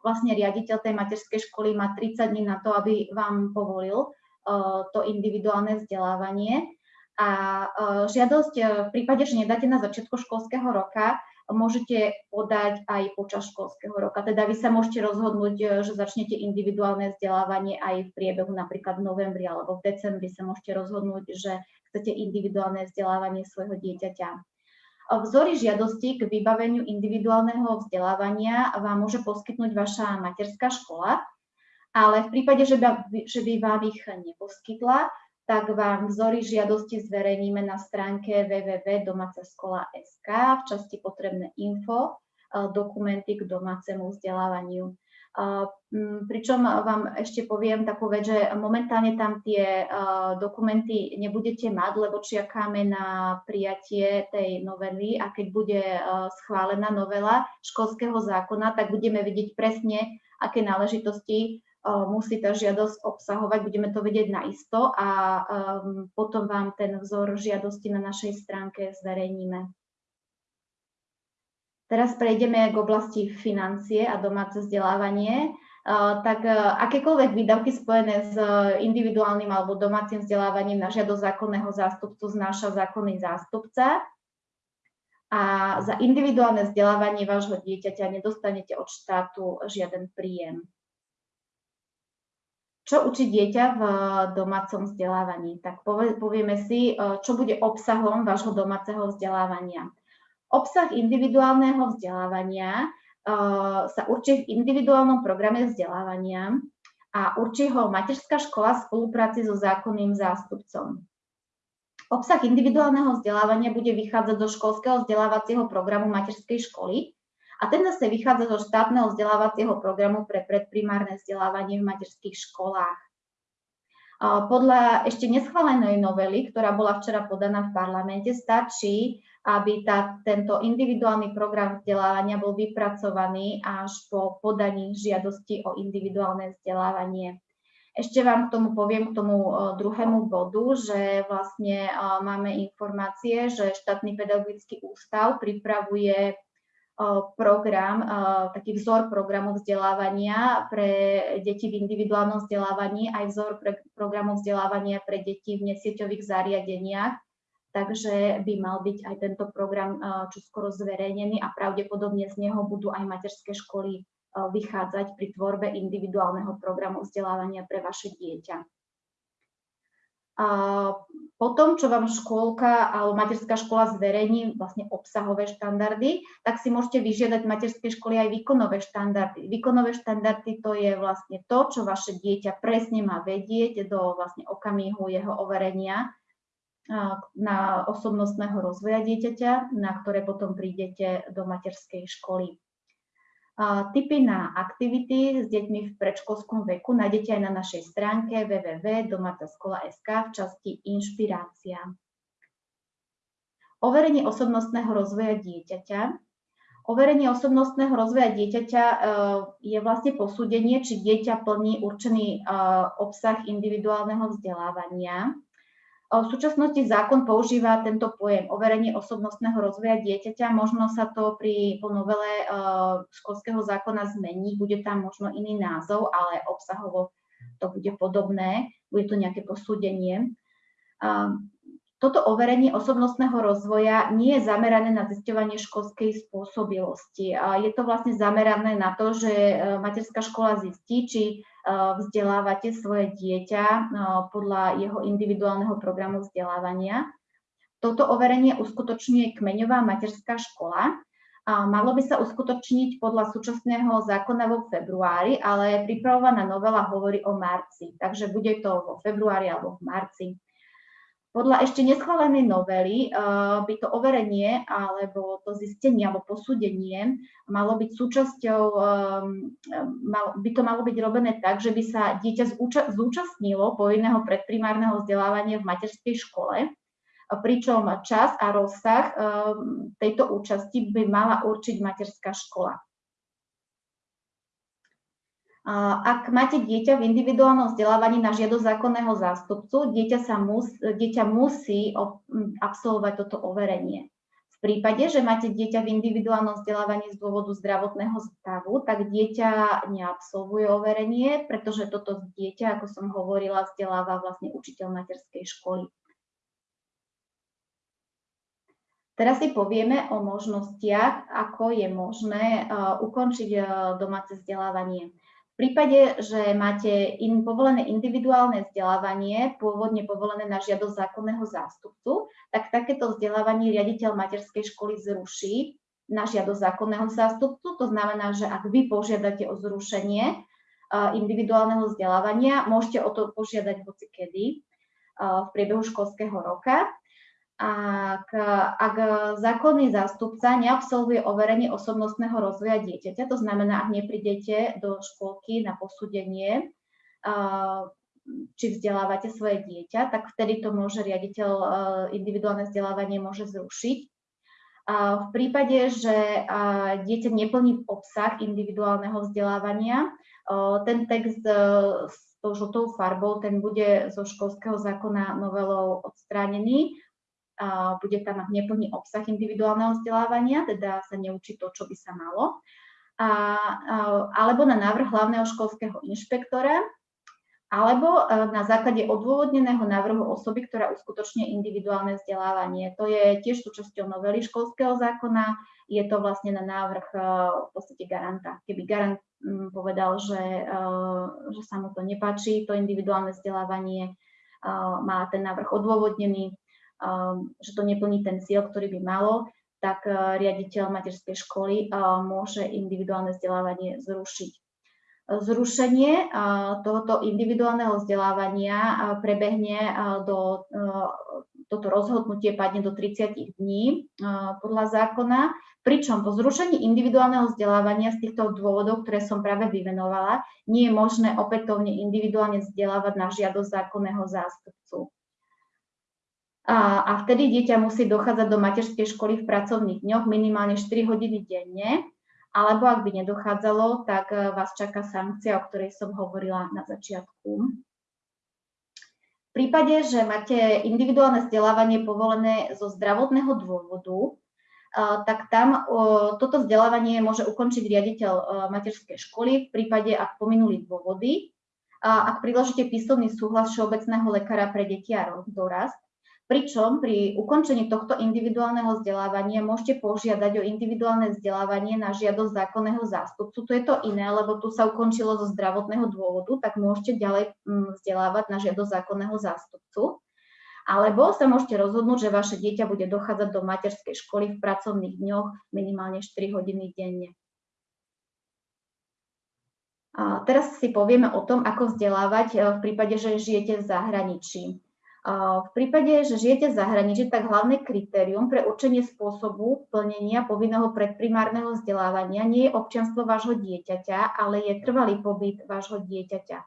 vlastne riaditeľ tej materskej školy má 30 dní na to, aby vám povolil to individuálne vzdelávanie. A žiadosť v prípade, že nedáte na začiatku školského roka, môžete podať aj počas školského roka. Teda vy sa môžete rozhodnúť, e, že začnete individuálne vzdelávanie aj v priebehu napríklad v novembri alebo v decembri sa môžete rozhodnúť, že chcete individuálne vzdelávanie svojho dieťaťa. Vzory žiadosti k vybaveniu individuálneho vzdelávania vám môže poskytnúť vaša materská škola, ale v prípade, že by, že by vám ich neposkytla, tak vám vzory žiadosti zverejníme na stránke www.domacaskola.sk v časti potrebné info, dokumenty k domácemu vzdelávaniu. Pričom vám ešte poviem takú vec, že momentálne tam tie dokumenty nebudete mať, lebo čakáme na prijatie tej novely a keď bude schválená novela školského zákona, tak budeme vidieť presne, aké náležitosti musí tá žiadosť obsahovať, budeme to vedieť naisto a potom vám ten vzor žiadosti na našej stránke zverejníme. Teraz prejdeme k oblasti financie a domáce vzdelávanie. Tak akékoľvek výdavky spojené s individuálnym alebo domácim vzdelávaním na žiadosť zákonného zástupcu znáša zákonný zástupca. A za individuálne vzdelávanie vášho dieťaťa nedostanete od štátu žiaden príjem. Čo učí dieťa v domácom vzdelávaní? Tak povieme si, čo bude obsahom vášho domáceho vzdelávania. Obsah individuálneho vzdelávania uh, sa určí v individuálnom programe vzdelávania a určí ho materská škola v spolupráci so zákonným zástupcom. Obsah individuálneho vzdelávania bude vychádzať zo školského vzdelávacieho programu materskej školy a ten zase vychádza zo štátneho vzdelávacieho programu pre predprimárne vzdelávanie v materských školách. Podľa ešte neschválenej novely, ktorá bola včera podaná v parlamente, stačí aby tá, tento individuálny program vzdelávania bol vypracovaný až po podaní žiadosti o individuálne vzdelávanie. Ešte vám k tomu poviem, k tomu druhému bodu, že vlastne máme informácie, že štátny pedagogický ústav pripravuje program, taký vzor programu vzdelávania pre deti v individuálnom vzdelávaní, aj vzor pre programu vzdelávania pre deti v nesieťových zariadeniach takže by mal byť aj tento program čoskoro zverejnený a pravdepodobne z neho budú aj materské školy vychádzať pri tvorbe individuálneho programu vzdelávania pre vaše dieťa. A potom, čo vám škôlka alebo materská škola zverejní vlastne obsahové štandardy, tak si môžete vyžiadať materské školy aj výkonové štandardy. Výkonové štandardy to je vlastne to, čo vaše dieťa presne má vedieť do vlastne okamihu jeho overenia na osobnostného rozvoja dieťaťa, na ktoré potom prídete do materskej školy. Typy na aktivity s deťmi v predškolskom veku nájdete aj na našej stránke www.domacaskola.sk v časti Inšpirácia. Overenie osobnostného rozvoja dieťaťa. Overenie osobnostného rozvoja dieťaťa e, je vlastne posúdenie, či dieťa plní určený e, obsah individuálneho vzdelávania v súčasnosti zákon používa tento pojem overenie osobnostného rozvoja dieťaťa. Možno sa to pri novele e, školského zákona zmení, bude tam možno iný názov, ale obsahovo to bude podobné, bude to nejaké posúdenie. Toto overenie osobnostného rozvoja nie je zamerané na zisťovanie školskej spôsobilosti. Je to vlastne zamerané na to, že e, materská škola zistí, či e, vzdelávate svoje dieťa e, podľa jeho individuálneho programu vzdelávania. Toto overenie uskutočňuje kmeňová materská škola. Malo by sa uskutočniť podľa súčasného zákona vo februári, ale pripravovaná novela hovorí o marci, takže bude to vo februári alebo v marci. Podľa ešte neschválenej novely uh, by to overenie alebo to zistenie alebo posúdenie malo byť súčasťou, mal, by to malo byť robené tak, že by sa dieťa zúča, zúčastnilo povinného predprimárneho vzdelávania v materskej škole, pričom čas a rozsah tejto účasti by mala určiť materská škola. Ak máte dieťa v individuálnom vzdelávaní na žiadosť zákonného zástupcu, dieťa, sa mus, dieťa musí absolvovať toto overenie. V prípade, že máte dieťa v individuálnom vzdelávaní z dôvodu zdravotného stavu, tak dieťa neabsolvuje overenie, pretože toto dieťa, ako som hovorila, vzdeláva vlastne učiteľ materskej školy. Teraz si povieme o možnostiach, ako je možné ukončiť domáce vzdelávanie. Prípade, že máte in, povolené individuálne vzdelávanie, pôvodne povolené na žiadosť zákonného zástupcu, tak takéto vzdelávanie riaditeľ materskej školy zruší na žiadosť zákonného zástupcu. To znamená, že ak vy požiadate o zrušenie individuálneho vzdelávania, môžete o to požiadať hoci kedy v priebehu školského roka ak, ak zákonný zástupca neabsolvuje overenie osobnostného rozvoja dieťaťa, to znamená, ak neprídete do škôlky na posúdenie, či vzdelávate svoje dieťa, tak vtedy to môže riaditeľ individuálne vzdelávanie môže zrušiť. V prípade, že dieťa neplní obsah individuálneho vzdelávania, ten text s tou žltou farbou, ten bude zo školského zákona novelou odstránený bude tam mať neplný obsah individuálneho vzdelávania, teda sa neučí to, čo by sa malo, a, alebo na návrh hlavného školského inšpektora, alebo e, na základe odôvodneného návrhu osoby, ktorá uskutočne individuálne vzdelávanie. To je tiež súčasťou novely školského zákona, je to vlastne na návrh e, v podstate garanta. Keby garant povedal, že, e, že sa mu to nepáči, to individuálne vzdelávanie, má ten návrh odôvodnený, že to neplní ten cieľ, ktorý by malo, tak uh, riaditeľ materskej školy uh, môže individuálne vzdelávanie zrušiť. Zrušenie uh, tohoto individuálneho vzdelávania prebehne do, toto rozhodnutie padne do 30 dní podľa zákona, pričom po zrušení individuálneho vzdelávania z týchto dôvodov, ktoré som práve vymenovala, nie je možné opätovne individuálne vzdelávať na žiadosť zákonného zástupcu a, a vtedy dieťa musí dochádzať do materskej školy v pracovných dňoch minimálne 4 hodiny denne, alebo ak by nedochádzalo, tak e, vás čaká sankcia, o ktorej som hovorila na začiatku. V prípade, že máte individuálne vzdelávanie povolené zo zdravotného dôvodu, e, tak tam toto vzdelávanie môže ukončiť riaditeľ e, materskej školy v prípade, ak pominuli dôvody, ak priložíte písomný súhlas všeobecného lekára pre deti a dorast, Pričom pri ukončení tohto individuálneho vzdelávania môžete požiadať o individuálne vzdelávanie na žiadosť zákonného zástupcu. Tu je to iné, lebo tu sa ukončilo zo zdravotného dôvodu, tak môžete ďalej mm, vzdelávať na žiadosť zákonného zástupcu. Alebo sa môžete rozhodnúť, že vaše dieťa bude dochádzať do materskej školy v pracovných dňoch minimálne 4 hodiny denne. A teraz si povieme o tom, ako vzdelávať e, v prípade, že žijete v zahraničí. V prípade, že žijete v zahraničí, tak hlavné kritérium pre určenie spôsobu plnenia povinného predprimárneho vzdelávania nie je občianstvo vášho dieťaťa, ale je trvalý pobyt vášho dieťaťa.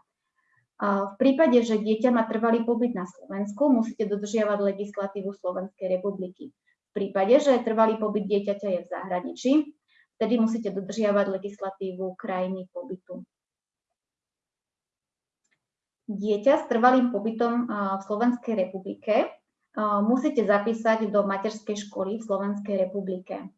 V prípade, že dieťa má trvalý pobyt na Slovensku, musíte dodržiavať legislatívu Slovenskej republiky. V prípade, že trvalý pobyt dieťaťa je v zahraničí, vtedy musíte dodržiavať legislatívu krajiny pobytu dieťa s trvalým pobytom v Slovenskej republike musíte zapísať do materskej školy v Slovenskej republike.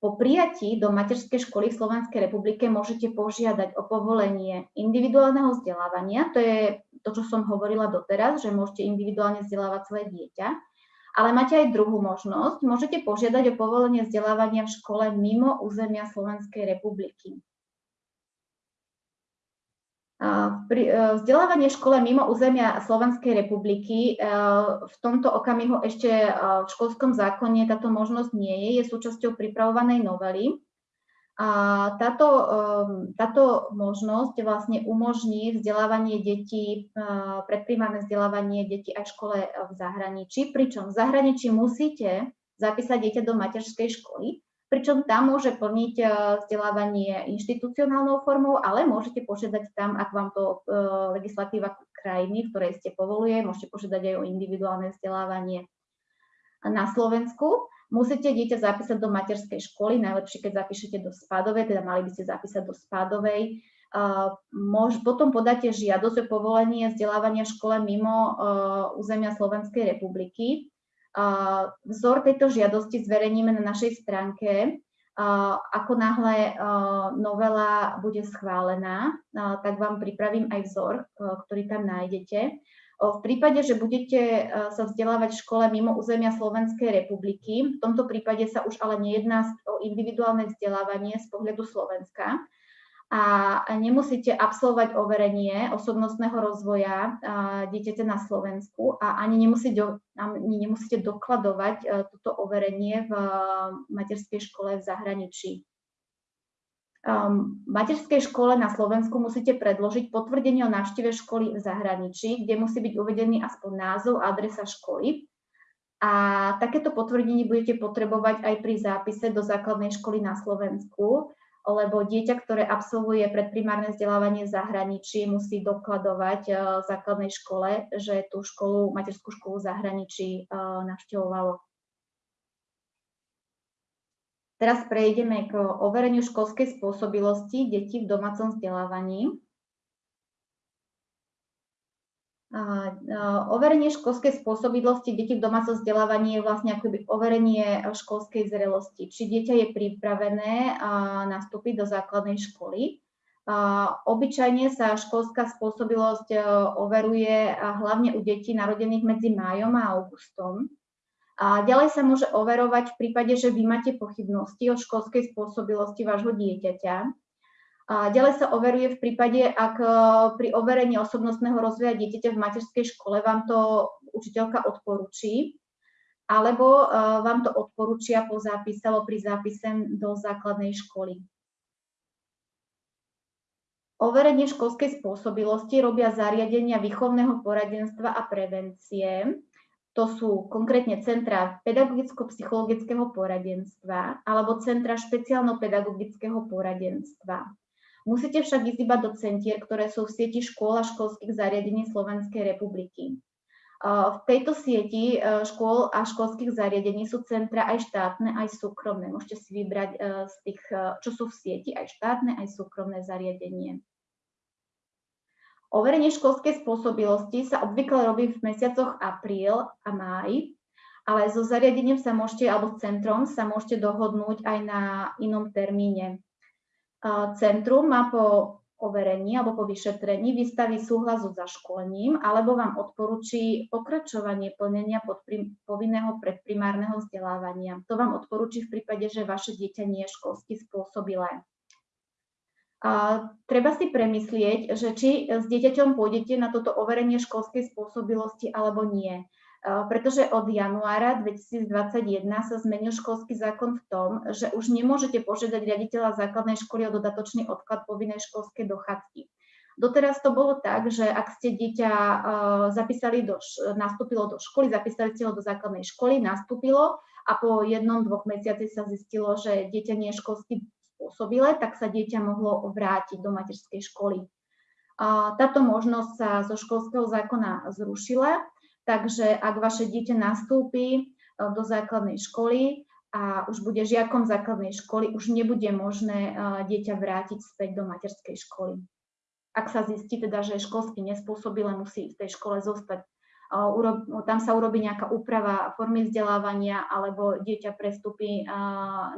Po prijatí do materskej školy v Slovenskej republike môžete požiadať o povolenie individuálneho vzdelávania. To je to, čo som hovorila doteraz, že môžete individuálne vzdelávať svoje dieťa. Ale máte aj druhú možnosť. Môžete požiadať o povolenie vzdelávania v škole mimo územia Slovenskej republiky. E, vzdelávanie škole mimo územia Slovenskej republiky e, v tomto okamihu ešte e, v školskom zákone táto možnosť nie je, je súčasťou pripravovanej novely. A táto, táto možnosť vlastne umožní vzdelávanie detí, predprímané vzdelávanie detí aj v škole v zahraničí, pričom v zahraničí musíte zapísať dieťa do materskej školy, pričom tam môže plniť eh, vzdelávanie inštitucionálnou formou, ale môžete požiadať tam, ak vám to eh, legislatíva krajiny, v ktorej ste povoluje, môžete požiadať aj o individuálne vzdelávanie na Slovensku. Musíte dieťa zapísať do materskej školy, najlepšie, keď zapíšete do spádovej, teda mali by ste zapísať do spádovej. Uh, potom podáte žiadosť o povolenie vzdelávania v škole mimo územia Slovenskej republiky. Vzor tejto žiadosti zverejníme na našej stránke. Ako náhle novela bude schválená, tak vám pripravím aj vzor, ktorý tam nájdete. V prípade, že budete sa vzdelávať v škole mimo územia Slovenskej republiky, v tomto prípade sa už ale nejedná o individuálne vzdelávanie z pohľadu Slovenska, a nemusíte absolvovať overenie osobnostného rozvoja dieťaťa na Slovensku a ani nemusíte, ani nemusíte dokladovať e, toto overenie v materskej škole v zahraničí. Um, v materskej škole na Slovensku musíte predložiť potvrdenie o návšteve školy v zahraničí, kde musí byť uvedený aspoň názov a adresa školy. A takéto potvrdenie budete potrebovať aj pri zápise do základnej školy na Slovensku lebo dieťa, ktoré absolvuje predprimárne vzdelávanie v zahraničí, musí dokladovať eh, v základnej škole, že tú školu, materskú školu v zahraničí eh, navštevovalo. Teraz prejdeme k overeniu školskej spôsobilosti detí v domácom vzdelávaní. Overenie školskej spôsobilosti detí v domácom vzdelávaní je vlastne akoby overenie školskej zrelosti. Či dieťa je pripravené nastúpiť do základnej školy. Obyčajne sa školská spôsobilosť e, overuje hlavne u detí narodených medzi májom a augustom. A ďalej sa môže overovať v prípade, že vy máte pochybnosti o školskej spôsobilosti vášho dieťaťa a ďalej sa overuje v prípade, ak e, pri overení osobnostného rozvoja dieťaťa v materskej škole vám to učiteľka odporúči, alebo e, vám to odporúčia po zápise alebo pri zápise do základnej školy. Overenie školskej spôsobilosti robia zariadenia výchovného poradenstva a prevencie. To sú konkrétne centra pedagogicko-psychologického poradenstva alebo centra špeciálno-pedagogického poradenstva. Musíte však ísť iba do centier, ktoré sú v sieti škôl a školských zariadení Slovenskej republiky. V tejto sieti e, škôl a školských zariadení sú centra aj štátne, aj súkromné. Môžete si vybrať e, z tých, e, čo sú v sieti, aj štátne, aj súkromné zariadenie. Overenie školskej spôsobilosti sa obvykle robí v mesiacoch apríl a máj, ale so zariadením sa môžete, alebo centrom sa môžete dohodnúť aj na inom termíne. Centrum má po overení alebo po vyšetrení vystaví súhlas so zaškolením alebo vám odporúči pokračovanie plnenia povinného predprimárneho vzdelávania. To vám odporúči v prípade, že vaše dieťa nie je školsky spôsobilé. A treba si premyslieť, že či s dieťaťom pôjdete na toto overenie školskej spôsobilosti alebo nie. Eh, pretože od januára 2021 sa zmenil školský zákon v tom, že už nemôžete požiadať riaditeľa základnej školy o dodatočný odklad povinnej školskej dochádzky. Doteraz to bolo tak, že ak ste dieťa eh, zapísali do, nastúpilo do školy, zapísali ste ho do základnej školy, nastúpilo a po jednom, dvoch mesiaci sa zistilo, že dieťa nie je školsky spôsobilé, tak sa dieťa mohlo vrátiť do materskej školy. Táto možnosť sa zo školského zákona zrušila Takže ak vaše dieťa nastúpi e, do základnej školy a už bude žiakom základnej školy, už nebude možné e, dieťa vrátiť späť do materskej školy. Ak sa zistí teda, že je školsky nespôsobilé, musí v tej škole zostať. E, tam sa urobí nejaká úprava formy vzdelávania alebo dieťa prestúpi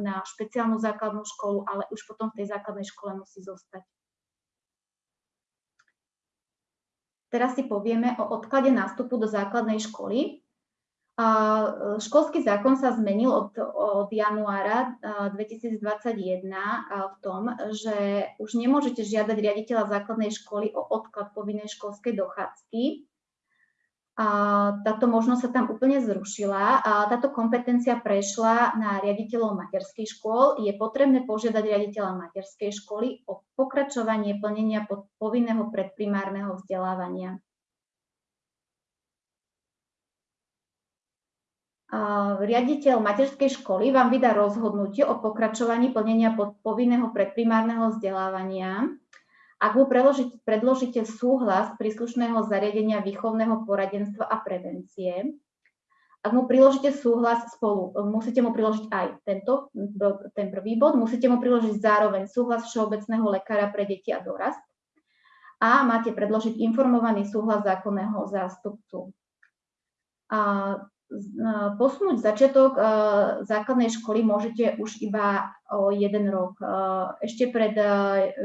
na špeciálnu základnú školu, ale už potom v tej základnej škole musí zostať. Teraz si povieme o odklade nástupu do základnej školy. E, školský zákon sa zmenil od, od januára 2021 v tom, že už nemôžete žiadať riaditeľa základnej školy o odklad povinnej školskej dochádzky, táto možnosť sa tam úplne zrušila a táto kompetencia prešla na riaditeľov materských škôl. Je potrebné požiadať riaditeľa materskej školy o pokračovanie plnenia povinného predprimárneho vzdelávania. Riaditeľ materskej školy vám vydá rozhodnutie o pokračovaní plnenia povinného predprimárneho vzdelávania ak mu predložíte súhlas príslušného zariadenia výchovného poradenstva a prevencie, ak mu priložíte súhlas spolu, musíte mu priložiť aj tento, ten prvý bod, musíte mu priložiť zároveň súhlas všeobecného lekára pre deti a dorast a máte predložiť informovaný súhlas zákonného zástupcu. A posunúť začiatok základnej školy môžete už iba o jeden rok. Ešte pred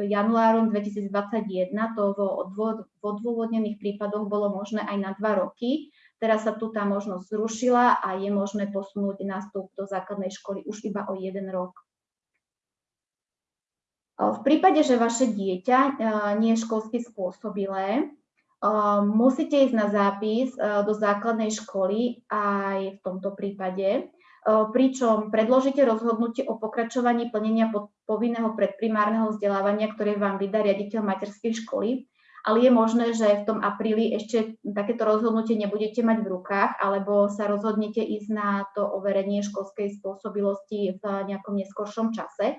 januárom 2021 to vo odôvodnených prípadoch bolo možné aj na dva roky. Teraz sa tu tá možnosť zrušila a je možné posunúť nástup do základnej školy už iba o jeden rok. V prípade, že vaše dieťa nie je školsky spôsobilé, musíte ísť na zápis do základnej školy aj v tomto prípade, pričom predložíte rozhodnutie o pokračovaní plnenia povinného predprimárneho vzdelávania, ktoré vám vydá riaditeľ materskej školy ale je možné, že v tom apríli ešte takéto rozhodnutie nebudete mať v rukách, alebo sa rozhodnete ísť na to overenie školskej spôsobilosti v nejakom neskoršom čase,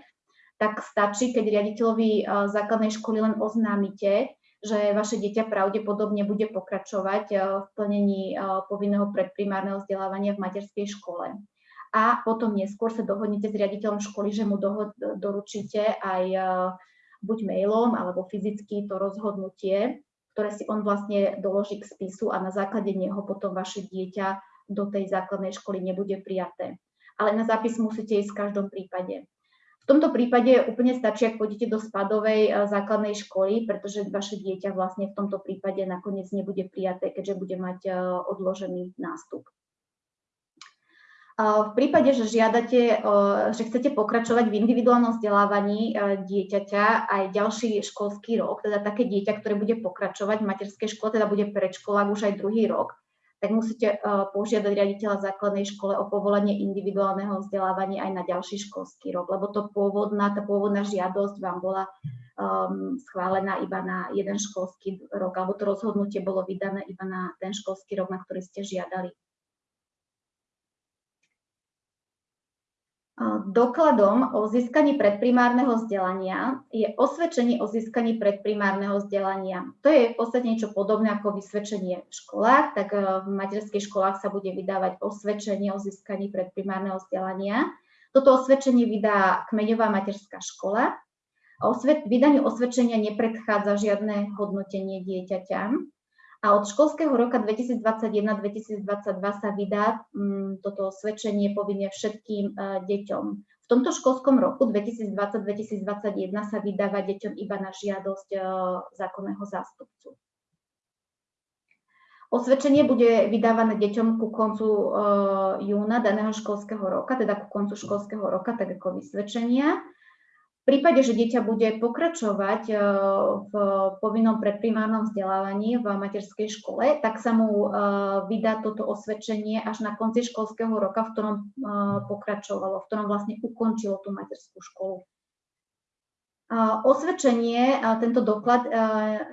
tak stačí, keď riaditeľovi e, základnej školy len oznámite, že vaše dieťa pravdepodobne bude pokračovať e, v plnení e, povinného predprimárneho vzdelávania v materskej škole. A potom neskôr sa dohodnete s riaditeľom školy, že mu doručíte aj buď mailom alebo fyzicky to rozhodnutie, ktoré si on vlastne doloží k spisu a na základe neho potom vaše dieťa do tej základnej školy nebude prijaté. Ale na zápis musíte ísť v každom prípade. V tomto prípade úplne stačí, ak pôjdete do spadovej eh, základnej školy, pretože vaše dieťa vlastne v tomto prípade nakoniec nebude prijaté, keďže bude mať eh, odložený nástup. V prípade, že žiadate, že chcete pokračovať v individuálnom vzdelávaní dieťaťa aj ďalší školský rok, teda také dieťa, ktoré bude pokračovať v materskej škole, teda bude predškolák už aj druhý rok, tak musíte e, požiadať riaditeľa základnej škole o povolenie individuálneho vzdelávania aj na ďalší školský rok, lebo to pôvodná, tá pôvodná žiadosť vám bola um, schválená iba na jeden školský rok, alebo to rozhodnutie bolo vydané iba na ten školský rok, na ktorý ste žiadali. Dokladom o získaní predprimárneho vzdelania je osvedčenie o získaní predprimárneho vzdelania. To je v podstate niečo podobné ako vysvedčenie v školách, tak e, v materských školách sa bude vydávať osvedčenie o získaní predprimárneho vzdelania. Toto osvedčenie vydá kmeňová materská škola. Vydaniu osvedčenia nepredchádza žiadne hodnotenie dieťaťa a od školského roka 2021-2022 sa vydá um, toto osvedčenie povinne všetkým uh, deťom. V tomto školskom roku 2020-2021 sa vydáva deťom iba na žiadosť uh, zákonného zástupcu. Osvedčenie bude vydávané deťom ku koncu uh, júna daného školského roka, teda ku koncu školského roka, tak ako vysvedčenia prípade, že dieťa bude pokračovať e, v povinnom predprimárnom vzdelávaní v materskej škole, tak sa mu e, vydá toto osvedčenie až na konci školského roka, v ktorom e, pokračovalo, v ktorom vlastne ukončilo tú materskú školu. Osvedčenie, tento doklad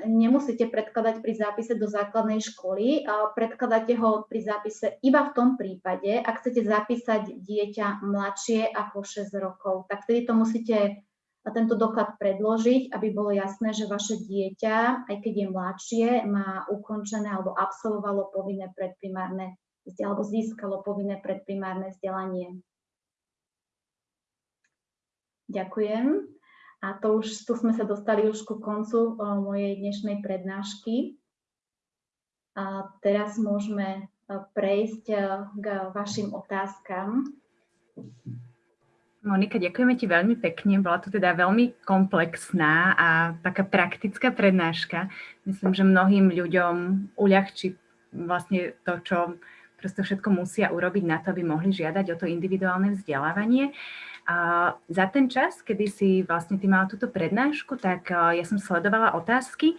nemusíte predkladať pri zápise do základnej školy, predkladáte ho pri zápise iba v tom prípade, ak chcete zapísať dieťa mladšie ako 6 rokov, tak vtedy to musíte a tento doklad predložiť, aby bolo jasné, že vaše dieťa, aj keď je mladšie, má ukončené alebo absolvovalo povinné predprimárne alebo získalo povinné predprimárne vzdelanie. Ďakujem. A to už, tu sme sa dostali už ku koncu mojej dnešnej prednášky. A teraz môžeme prejsť k vašim otázkam. Monika, ďakujeme ti veľmi pekne. Bola to teda veľmi komplexná a taká praktická prednáška. Myslím, že mnohým ľuďom uľahčí vlastne to, čo prosto všetko musia urobiť na to, aby mohli žiadať o to individuálne vzdelávanie. A za ten čas, kedy si vlastne ty mala túto prednášku, tak ja som sledovala otázky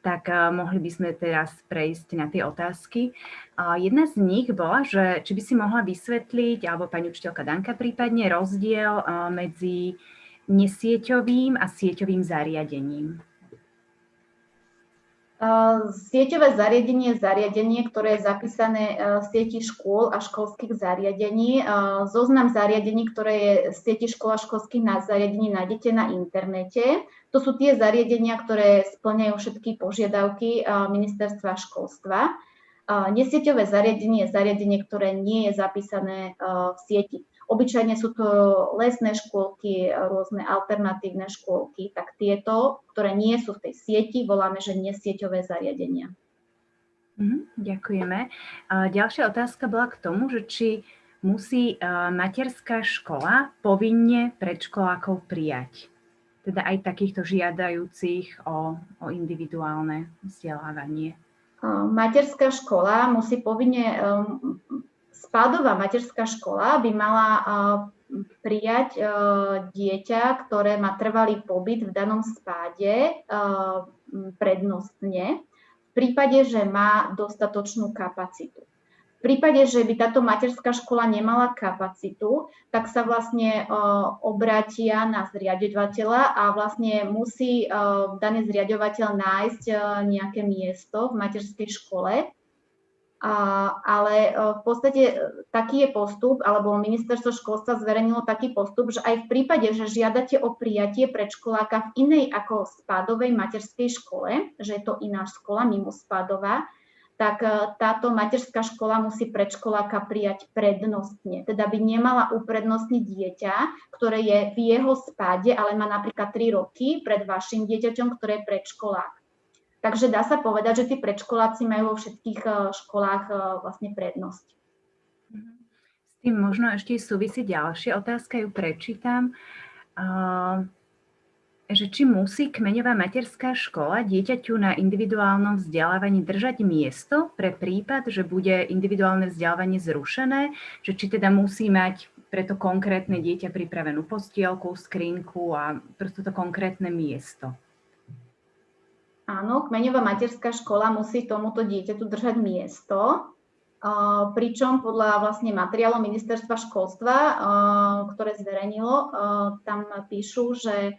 tak uh, mohli by sme teraz prejsť na tie otázky. Uh, jedna z nich bola, že či by si mohla vysvetliť, alebo pani učiteľka Danka prípadne, rozdiel uh, medzi nesieťovým a sieťovým zariadením. Sieťové zariadenie je zariadenie, ktoré je zapísané v sieti škôl a školských zariadení. Zoznam zariadení, ktoré je v sieti škôl a školských zariadení nájdete na internete. To sú tie zariadenia, ktoré splňajú všetky požiadavky ministerstva školstva. Nesieťové zariadenie je zariadenie, ktoré nie je zapísané v sieti. Obyčajne sú to lesné škôlky, rôzne alternatívne škôlky, tak tieto, ktoré nie sú v tej sieti, voláme, že nesieťové zariadenia. Mm, ďakujeme. Ďalšia otázka bola k tomu, že či musí materská škola povinne predškolákov prijať. Teda aj takýchto žiadajúcich o, o individuálne vzdelávanie. Materská škola musí povinne spádová materská škola by mala prijať e, dieťa, ktoré má trvalý pobyt v danom spáde e, prednostne v prípade, že má dostatočnú kapacitu. V prípade, že by táto materská škola nemala kapacitu, tak sa vlastne obrátia na zriadovateľa a vlastne musí daný zriadovateľ nájsť nejaké miesto v materskej škole, ale v podstate taký je postup, alebo ministerstvo školstva zverejnilo taký postup, že aj v prípade, že žiadate o prijatie predškoláka v inej ako spádovej materskej škole, že je to iná škola mimo spádová, tak e, táto materská škola musí predškoláka prijať prednostne. Teda by nemala uprednostniť dieťa, ktoré je v jeho spáde, ale má napríklad 3 roky pred vašim dieťaťom, ktoré je predškolák. Takže dá sa povedať, že tí predškoláci majú vo všetkých e, školách e, vlastne prednosť. S tým možno ešte súvisí ďalšia otázka, ju prečítam že či musí kmeňová materská škola dieťaťu na individuálnom vzdelávaní držať miesto pre prípad, že bude individuálne vzdelávanie zrušené, že či teda musí mať pre to konkrétne dieťa pripravenú postielku, skrinku a prosto to konkrétne miesto. Áno, kmeňová materská škola musí tomuto dieťaťu držať miesto, pričom podľa vlastne materiálov ministerstva školstva, ktoré zverejnilo, tam píšu, že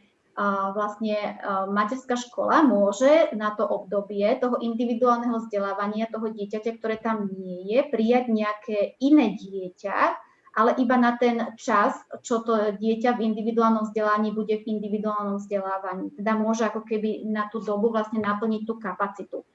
vlastne materská škola môže na to obdobie toho individuálneho vzdelávania toho dieťaťa, ktoré tam nie je, prijať nejaké iné dieťa, ale iba na ten čas, čo to dieťa v individuálnom vzdelaní bude v individuálnom vzdelávaní. Teda môže ako keby na tú dobu vlastne naplniť tú kapacitu.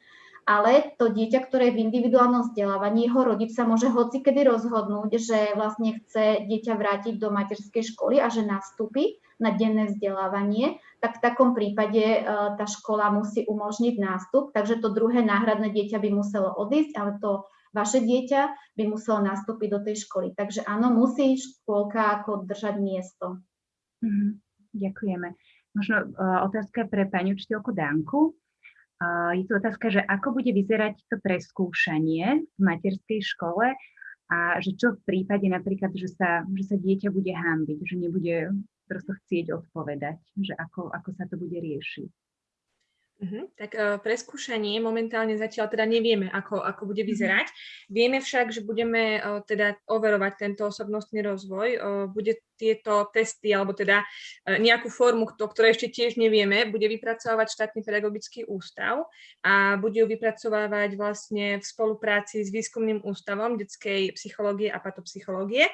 Ale to dieťa, ktoré je v individuálnom vzdelávaní, jeho rodič sa môže hocikedy rozhodnúť, že vlastne chce dieťa vrátiť do materskej školy a že nastúpi na denné vzdelávanie, tak v takom prípade e, tá škola musí umožniť nástup, takže to druhé náhradné dieťa by muselo odísť, ale to vaše dieťa by muselo nastúpiť do tej školy. Takže áno, musí škôlka ako držať miesto. Mm-hmm. Ďakujeme. Možno uh, otázka pre pani učiteľku Danku. Uh, je tu otázka, že ako bude vyzerať to preskúšanie v materskej škole a že čo v prípade napríklad, že sa, že sa dieťa bude hambiť, že nebude prosto chcieť odpovedať, že ako, ako sa to bude riešiť. Uh-huh. Tak uh, preskúšanie momentálne zatiaľ teda nevieme, ako, ako bude mhm. vyzerať. Uh-huh. Vieme však, že budeme uh, teda overovať tento osobnostný rozvoj. Uh, bude tieto testy, alebo teda uh, nejakú formu, to, ktoré ešte tiež nevieme, bude vypracovať štátny pedagogický ústav a bude ju vypracovávať vlastne v spolupráci s výskumným ústavom detskej psychológie a patopsychológie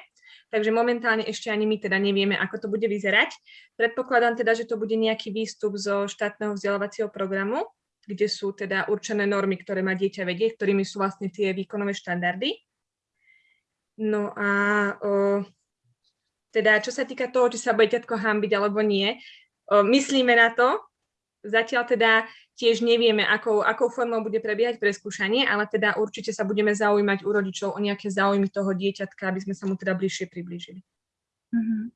takže momentálne ešte ani my teda nevieme, ako to bude vyzerať. Predpokladám teda, že to bude nejaký výstup zo štátneho vzdelávacieho programu, kde sú teda určené normy, ktoré má dieťa vedieť, ktorými sú vlastne tie výkonové štandardy. No a o, teda čo sa týka toho, či sa bude ťatko hambiť alebo nie, o, myslíme na to, zatiaľ teda Tiež nevieme, akou, akou formou bude prebiehať preskúšanie, ale teda určite sa budeme zaujímať u rodičov o nejaké záujmy toho dieťatka, aby sme sa mu teda bližšie priblížili. Uh-huh.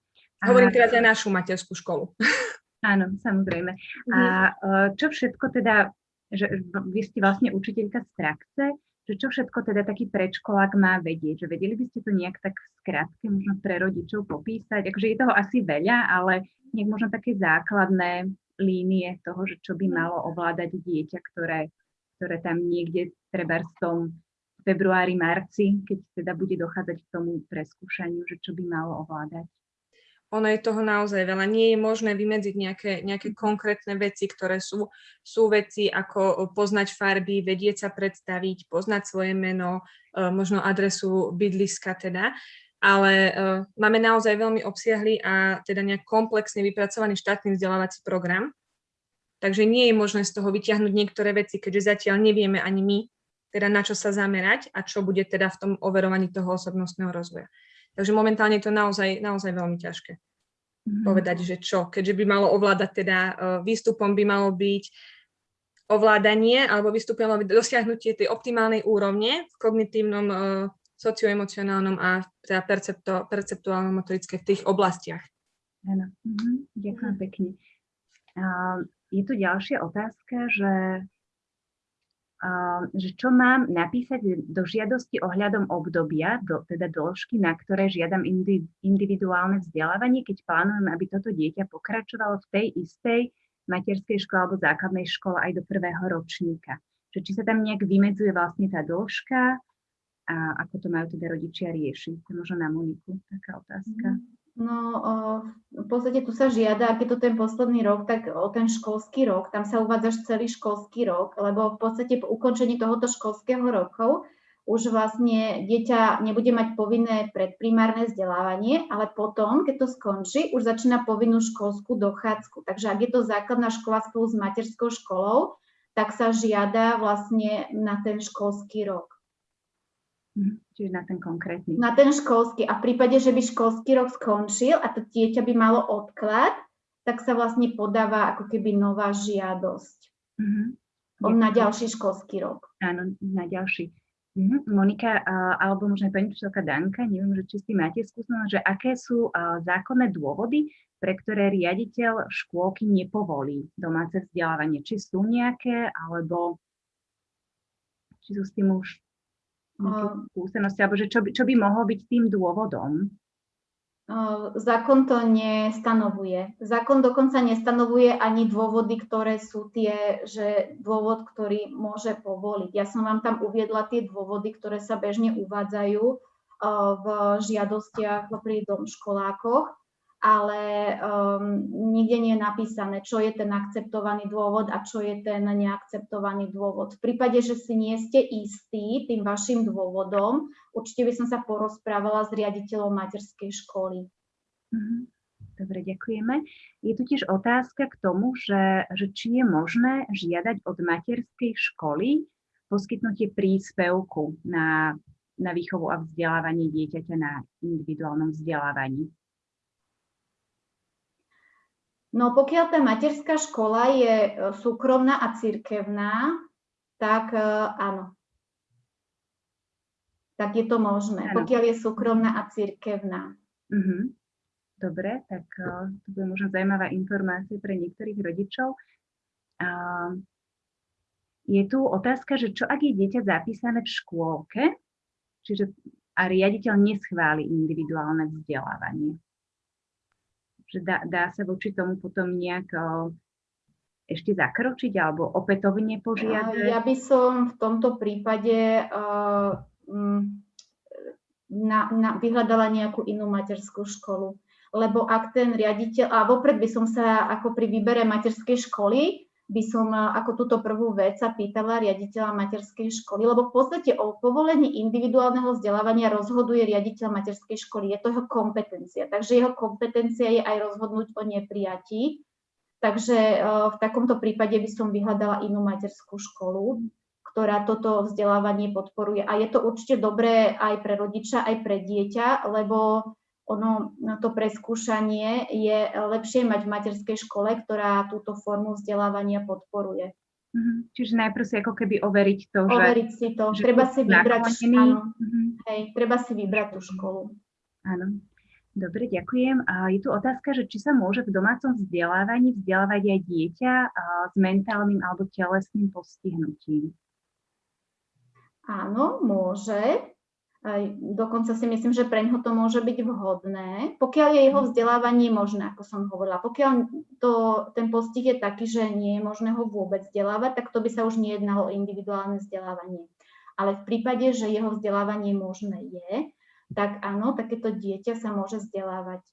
Hovorím teraz aj našu materskú školu. Áno, samozrejme. A e, čo všetko teda, že vy ste vlastne učiteľka z praxe, že čo všetko teda taký predškolák má vedieť, že vedeli by ste to nejak tak skrátke možno pre rodičov popísať, akože je toho asi veľa, ale nejak možno také základné línie toho, že čo by malo ovládať dieťa, ktoré, ktoré tam niekde treba v tom februári, marci, keď teda bude dochádzať k tomu preskúšaniu, že čo by malo ovládať? Ono je toho naozaj veľa. Nie je možné vymedziť nejaké, nejaké konkrétne veci, ktoré sú, sú veci ako poznať farby, vedieť sa predstaviť, poznať svoje meno, e, možno adresu bydliska teda ale uh, máme naozaj veľmi obsiahly a teda nejak komplexne vypracovaný štátny vzdelávací program. Takže nie je možné z toho vyťahnuť niektoré veci, keďže zatiaľ nevieme ani my, teda na čo sa zamerať a čo bude teda v tom overovaní toho osobnostného rozvoja. Takže momentálne je to naozaj, naozaj veľmi ťažké mm-hmm. povedať, že čo. Keďže by malo ovládať teda, uh, výstupom by malo byť ovládanie alebo výstupom dosiahnutie tej optimálnej úrovne v kognitívnom uh, socioemocionálnom a teda percepto, perceptuálno-motorické v tých oblastiach. Áno, mhm. ďakujem pekne. A je tu ďalšia otázka, že že čo mám napísať do žiadosti ohľadom obdobia, do, teda dĺžky, na ktoré žiadam individuálne vzdelávanie, keď plánujem, aby toto dieťa pokračovalo v tej istej materskej škole alebo základnej škole aj do prvého ročníka. Že či sa tam nejak vymedzuje vlastne tá dĺžka a ako to majú teda rodičia riešiť. Možno na Moniku taká otázka. Mhm. No, v podstate tu sa žiada, ak je to ten posledný rok, tak o ten školský rok, tam sa uvádzaš celý školský rok, lebo v podstate po ukončení tohoto školského roku už vlastne dieťa nebude mať povinné predprimárne vzdelávanie, ale potom, keď to skončí, už začína povinnú školskú dochádzku. Takže ak je to základná škola spolu s materskou školou, tak sa žiada vlastne na ten školský rok. Mhm, čiže na ten konkrétny. Na ten školský. A v prípade, že by školský rok skončil a to dieťa by malo odklad, tak sa vlastne podáva ako keby nová žiadosť. Mm-hmm. Na ďalší školský rok. Áno, na ďalší. Mm-hmm. Monika, uh, alebo možno pani učiteľka Danka, neviem, že či si máte skúsenosť, že aké sú uh, zákonné dôvody, pre ktoré riaditeľ škôlky nepovolí domáce vzdelávanie. Či sú nejaké, alebo či sú s tým už skúsenosti, alebo že čo by, čo by mohlo byť tým dôvodom? Zákon to nestanovuje. Zákon dokonca nestanovuje ani dôvody, ktoré sú tie, že dôvod, ktorý môže povoliť. Ja som vám tam uviedla tie dôvody, ktoré sa bežne uvádzajú v žiadostiach pri domškolákoch ale um, nikde nie je napísané, čo je ten akceptovaný dôvod a čo je ten neakceptovaný dôvod. V prípade, že si nie ste istí tým vašim dôvodom, určite by som sa porozprávala s riaditeľom materskej školy. Mhm. Dobre, ďakujeme. Je tu tiež otázka k tomu, že, že či je možné žiadať od materskej školy poskytnutie príspevku na, na výchovu a vzdelávanie dieťaťa na individuálnom vzdelávaní. No pokiaľ tá materská škola je e, súkromná a cirkevná, tak e, áno. Tak je to možné, ano. pokiaľ je súkromná a cirkevná. Uh-huh. Dobre, tak uh, to bude možno zaujímavá informácia pre niektorých rodičov. Je tu otázka, že čo ak je dieťa zapísané v škôlke, čiže a riaditeľ neschváli individuálne vzdelávanie že dá, dá sa voči tomu potom nejak ešte zakročiť alebo opätovne požiadať? Ja by som v tomto prípade uh, na, na, vyhľadala nejakú inú materskú školu. Lebo ak ten riaditeľ, a vopred by som sa ako pri výbere materskej školy by som ako túto prvú vec sa pýtala riaditeľa materskej školy, lebo v podstate o povolení individuálneho vzdelávania rozhoduje riaditeľ materskej školy. Je to jeho kompetencia. Takže jeho kompetencia je aj rozhodnúť o neprijatí. Takže v takomto prípade by som vyhľadala inú materskú školu, ktorá toto vzdelávanie podporuje. A je to určite dobré aj pre rodiča, aj pre dieťa, lebo ono, to preskúšanie je lepšie mať v materskej škole, ktorá túto formu vzdelávania podporuje. Mm-hmm. Čiže najprv si ako keby overiť to, overiť že... Overiť si to. Že treba si vybrať, áno, mm-hmm. hej, treba si vybrať tú školu. Áno. Dobre, ďakujem. A je tu otázka, že či sa môže v domácom vzdelávaní vzdelávať aj dieťa s mentálnym alebo telesným postihnutím? Áno, môže. Dokonca si myslím, že pre ňoho to môže byť vhodné, pokiaľ je jeho vzdelávanie možné, ako som hovorila. Pokiaľ to, ten postih je taký, že nie je možné ho vôbec vzdelávať, tak to by sa už nejednalo o individuálne vzdelávanie. Ale v prípade, že jeho vzdelávanie možné je, tak áno, takéto dieťa sa môže vzdelávať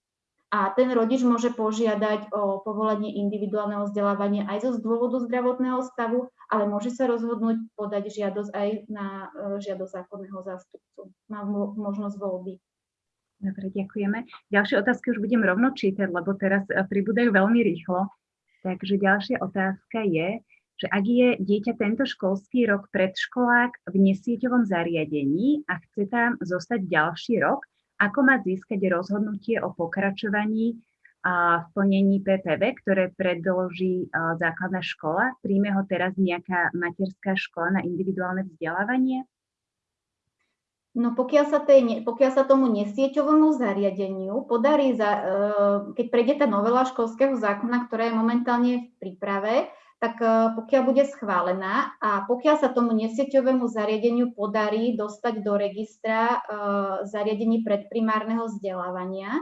a ten rodič môže požiadať o povolenie individuálneho vzdelávania aj zo dôvodu zdravotného stavu, ale môže sa rozhodnúť podať žiadosť aj na e, žiadosť zákonného zástupcu. Má možnosť voľby. Dobre, ďakujeme. Ďalšie otázky už budem rovno čítať, lebo teraz e, pribúdajú veľmi rýchlo. Takže ďalšia otázka je, že ak je dieťa tento školský rok predškolák v nesieťovom zariadení a chce tam zostať ďalší rok, ako má získať rozhodnutie o pokračovaní v plnení PPV, ktoré predloží základná škola? Príjme ho teraz nejaká materská škola na individuálne vzdelávanie? No pokiaľ sa, tej, pokiaľ sa tomu nesieťovému zariadeniu podarí, za, e, keď prejde tá novela školského zákona, ktorá je momentálne v príprave, tak e, pokiaľ bude schválená a pokiaľ sa tomu nesieťovému zariadeniu podarí dostať do registra e, zariadení predprimárneho vzdelávania,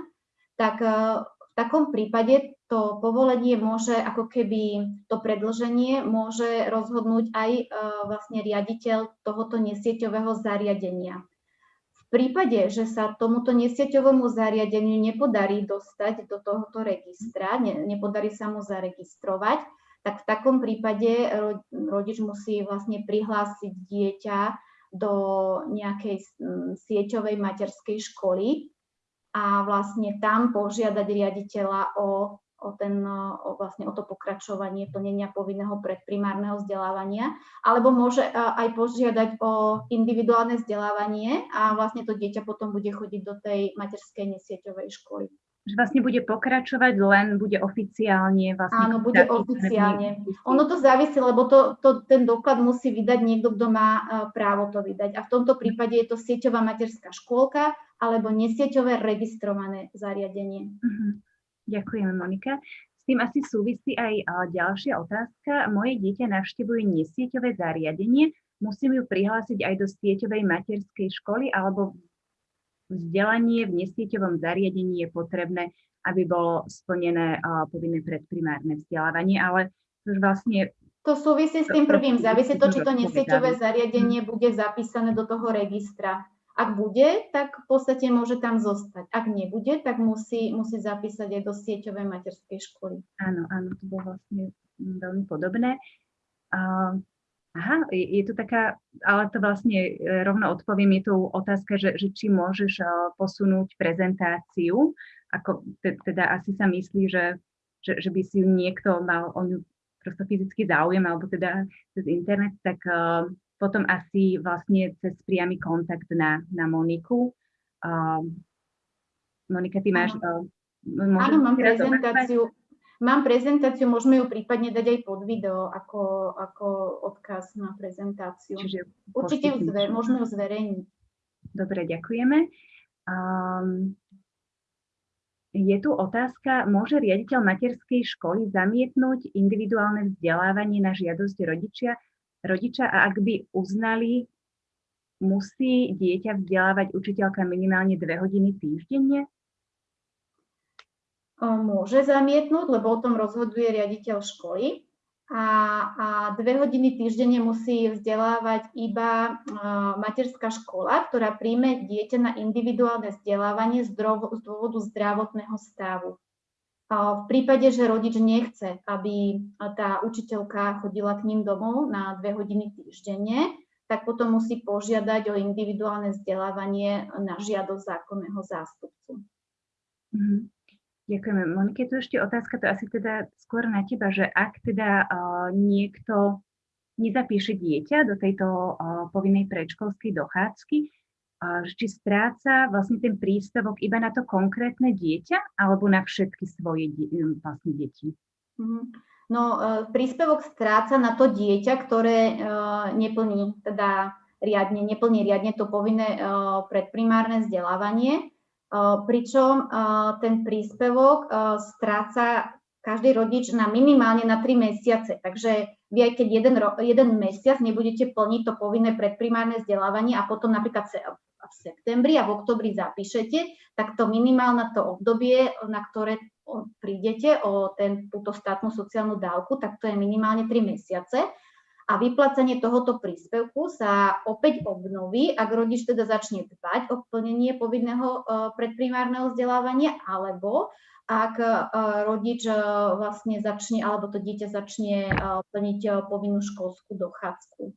tak e, v takom prípade to povolenie môže, ako keby to predlženie môže rozhodnúť aj vlastne riaditeľ tohoto nesieťového zariadenia. V prípade, že sa tomuto nesieťovému zariadeniu nepodarí dostať do tohoto registra, ne, nepodarí sa mu zaregistrovať, tak v takom prípade rodič musí vlastne prihlásiť dieťa do nejakej sieťovej materskej školy a vlastne tam požiadať riaditeľa o, o, ten, o, vlastne o to pokračovanie plnenia povinného predprimárneho vzdelávania, alebo môže aj požiadať o individuálne vzdelávanie a vlastne to dieťa potom bude chodiť do tej materskej nesieťovej školy že vlastne bude pokračovať, len bude oficiálne vlastne... Áno, bude oficiálne. Ono to závisí, lebo to, to, ten doklad musí vydať niekto, kto má uh, právo to vydať. A v tomto prípade je to sieťová materská škôlka alebo nesieťové registrované zariadenie. Uh-huh. Ďakujeme, Monika. S tým asi súvisí aj uh, ďalšia otázka. Moje dieťa navštevuje nesieťové zariadenie. Musím ju prihlásiť aj do sieťovej materskej školy alebo vzdelanie v nesieťovom zariadení je potrebné, aby bolo splnené povinné predprimárne vzdelávanie, ale už vlastne... To súvisí s tým prvým, závisí to, či to nesieťové zariadenie bude zapísané do toho registra. Ak bude, tak v podstate môže tam zostať. Ak nebude, tak musí, musí zapísať aj do sieťovej materskej školy. Áno, áno, to bolo vlastne veľmi podobné. Uh, Aha, je tu taká, ale to vlastne e, rovno odpoviem, je tu otázka, že, že či môžeš e, posunúť prezentáciu, ako teda asi sa myslí, že, že, že by si ju niekto mal o ňu prosto fyzicky záujem, alebo teda cez internet, tak uh, potom asi vlastne cez priamy kontakt na, na Moniku. Uh, Monika, ty máš... Uh, Áno, mám prezentáciu. Mám prezentáciu, môžeme ju prípadne dať aj pod video ako, ako odkaz na prezentáciu. Čiže Určite ju zver, môžeme ju zverejniť. Dobre, ďakujeme. Um, je tu otázka, môže riaditeľ materskej školy zamietnúť individuálne vzdelávanie na žiadosť rodičia, rodiča a ak by uznali, musí dieťa vzdelávať učiteľka minimálne dve hodiny týždenne? Môže zamietnúť, lebo o tom rozhoduje riaditeľ školy. A, a dve hodiny týždenne musí vzdelávať iba materská škola, ktorá príjme dieťa na individuálne vzdelávanie z dôvodu zdravotného stavu. V prípade, že rodič nechce, aby tá učiteľka chodila k ním domov na dve hodiny týždenne, tak potom musí požiadať o individuálne vzdelávanie na žiadosť zákonného zástupcu. Mm-hmm. Ďakujeme. Monike, tu ešte otázka, to asi teda skôr na teba, že ak teda uh, niekto nezapíše dieťa do tejto uh, povinnej predškolskej dochádzky, uh, či stráca vlastne ten príspevok iba na to konkrétne dieťa alebo na všetky svoje vlastne deti? Mm-hmm. No, uh, príspevok stráca na to dieťa, ktoré uh, neplní teda riadne, neplní riadne to povinné uh, predprimárne vzdelávanie pričom ten príspevok stráca každý rodič na minimálne na 3 mesiace. Takže vy aj keď jeden, jeden mesiac nebudete plniť to povinné predprimárne vzdelávanie a potom napríklad v septembri a v oktobri zapíšete, tak to minimálne to obdobie, na ktoré prídete o ten, túto štátnu sociálnu dávku, tak to je minimálne 3 mesiace a vyplacenie tohoto príspevku sa opäť obnoví, ak rodič teda začne dbať o plnenie povinného e, predprimárneho vzdelávania, alebo ak e, rodič e, vlastne začne, alebo to dieťa začne plniť povinnú školskú dochádzku.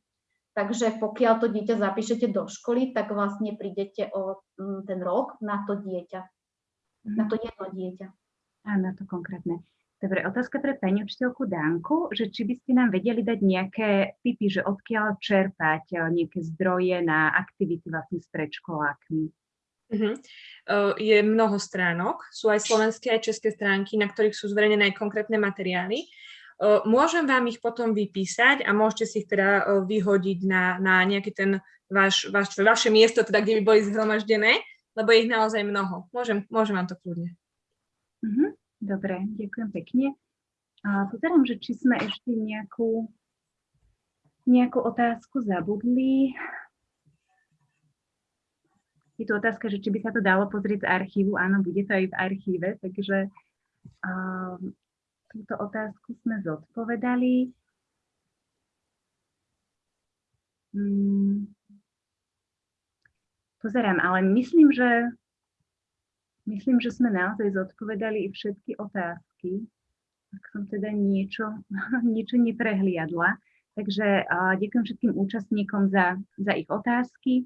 Takže pokiaľ to dieťa zapíšete do školy, tak vlastne prídete o ten rok na to dieťa, na to jedno dieťa. A na to konkrétne. Dobre, otázka pre pani učiteľku Danku, že či by ste nám vedeli dať nejaké typy, že odkiaľ čerpať eh, nejaké zdroje na aktivity vlastne s predškolákmi. Uh, je mnoho stránok, sú aj slovenské, aj české stránky, na ktorých sú zverejnené aj konkrétne materiály. Uh, môžem vám ich potom vypísať a môžete si ich teda uh, vyhodiť na, na nejaký ten váš, váš, vaše miesto, teda, kde by boli zhromaždené, lebo je ich naozaj mnoho. Môžem, môžem vám to kľudne. Uh-huh. Dobre, ďakujem pekne. A pozerám, že či sme ešte nejakú, nejakú otázku zabudli. Je tu otázka, že či by sa to dalo pozrieť z archívu. Áno, bude to aj v archíve, takže uh, túto otázku sme zodpovedali. Hmm. Pozerám, ale myslím, že myslím, že sme naozaj zodpovedali i všetky otázky. Ak som teda niečo, niečo neprehliadla. Takže ďakujem všetkým účastníkom za, za ich otázky.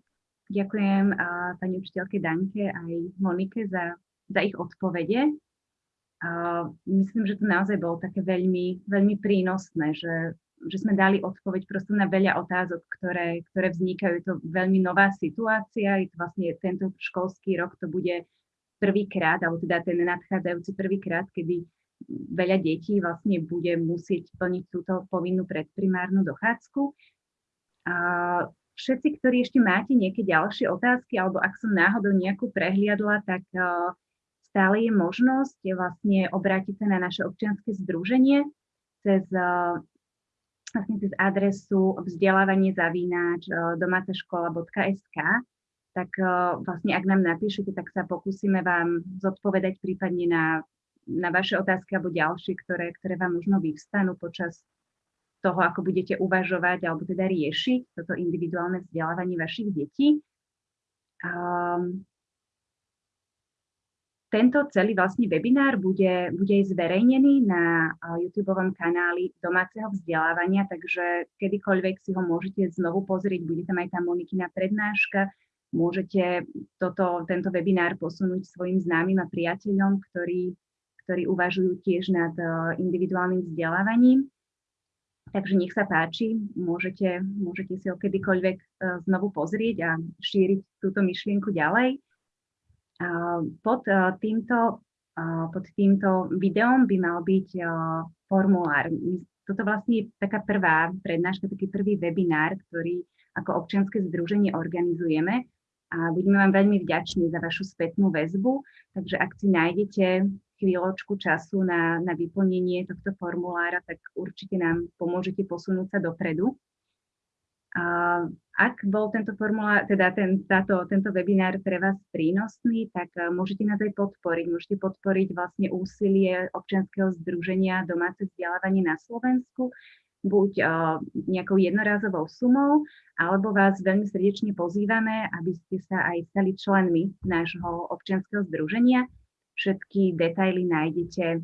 Ďakujem uh, pani učiteľke Danke aj Monike za, za ich odpovede. Uh, myslím, že to naozaj bolo také veľmi, veľmi prínosné, že, že sme dali odpoveď proste na veľa otázok, ktoré, ktoré vznikajú. Je to veľmi nová situácia, je to vlastne tento školský rok, to bude prvýkrát, alebo teda ten nadchádzajúci prvýkrát, kedy veľa detí vlastne bude musieť plniť túto povinnú predprimárnu dochádzku. A všetci, ktorí ešte máte nejaké ďalšie otázky, alebo ak som náhodou nejakú prehliadla, tak uh, stále je možnosť vlastne obrátiť sa na naše občianske združenie cez, uh, vlastne cez adresu vzdelávanie zavínač uh, domácaškola.sk tak vlastne ak nám napíšete, tak sa pokúsime vám zodpovedať prípadne na, na vaše otázky alebo ďalšie, ktoré, ktoré vám možno vyvstanú počas toho, ako budete uvažovať alebo teda riešiť toto individuálne vzdelávanie vašich detí. Um, tento celý vlastne webinár bude, bude aj zverejnený na YouTube kanáli domáceho vzdelávania, takže kedykoľvek si ho môžete znovu pozrieť, bude tam aj tá Monikina prednáška, môžete toto, tento webinár posunúť svojim známym a priateľom, ktorí, ktorí uvažujú tiež nad individuálnym vzdelávaním. Takže nech sa páči, môžete, môžete si ho kedykoľvek e, znovu pozrieť a šíriť túto myšlienku ďalej. Pod e, týmto, pod týmto videom by mal byť formulár. Toto vlastne je taká prvá prednáška, taký prvý webinár, ktorý ako občianske združenie organizujeme a budeme vám veľmi vďační za vašu spätnú väzbu. Takže ak si nájdete chvíľočku času na, na vyplnenie tohto formulára, tak určite nám pomôžete posunúť sa dopredu. A ak bol tento formulár, teda ten, táto, tento webinár pre vás prínosný, tak môžete nás aj podporiť. Môžete podporiť vlastne úsilie občianskeho združenia domáce vzdelávanie na Slovensku, buď uh, nejakou jednorázovou sumou, alebo vás veľmi srdečne pozývame, aby ste sa aj stali členmi nášho občianskeho združenia. Všetky detaily nájdete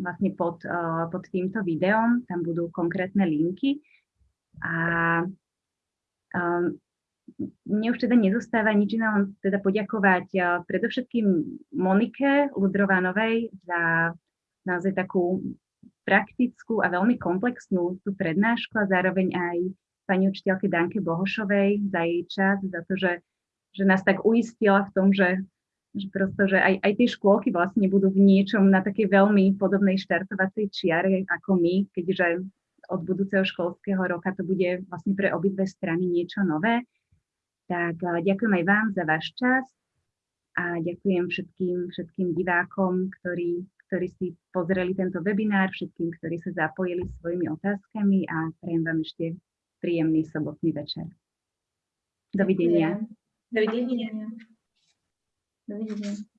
vlastne pod, uh, pod týmto videom, tam budú konkrétne linky. A um, mne už teda nezostáva nič iné, len teda poďakovať uh, predovšetkým Monike Ludrovanovej za naozaj takú praktickú a veľmi komplexnú tú prednášku a zároveň aj pani učiteľke Danke Bohošovej za jej čas, za to, že, že nás tak uistila v tom, že že prosto, že aj, aj tie škôlky vlastne budú v niečom na takej veľmi podobnej štartovacej čiare ako my, keďže od budúceho školského roka to bude vlastne pre obidve strany niečo nové. Tak ďakujem aj vám za váš čas a ďakujem všetkým, všetkým divákom, ktorí, ktorí si pozreli tento webinár, všetkým, ktorí sa zapojili svojimi otázkami a prajem vám ešte príjemný sobotný večer. Dovidenia. Dovidenia. Dovidenia.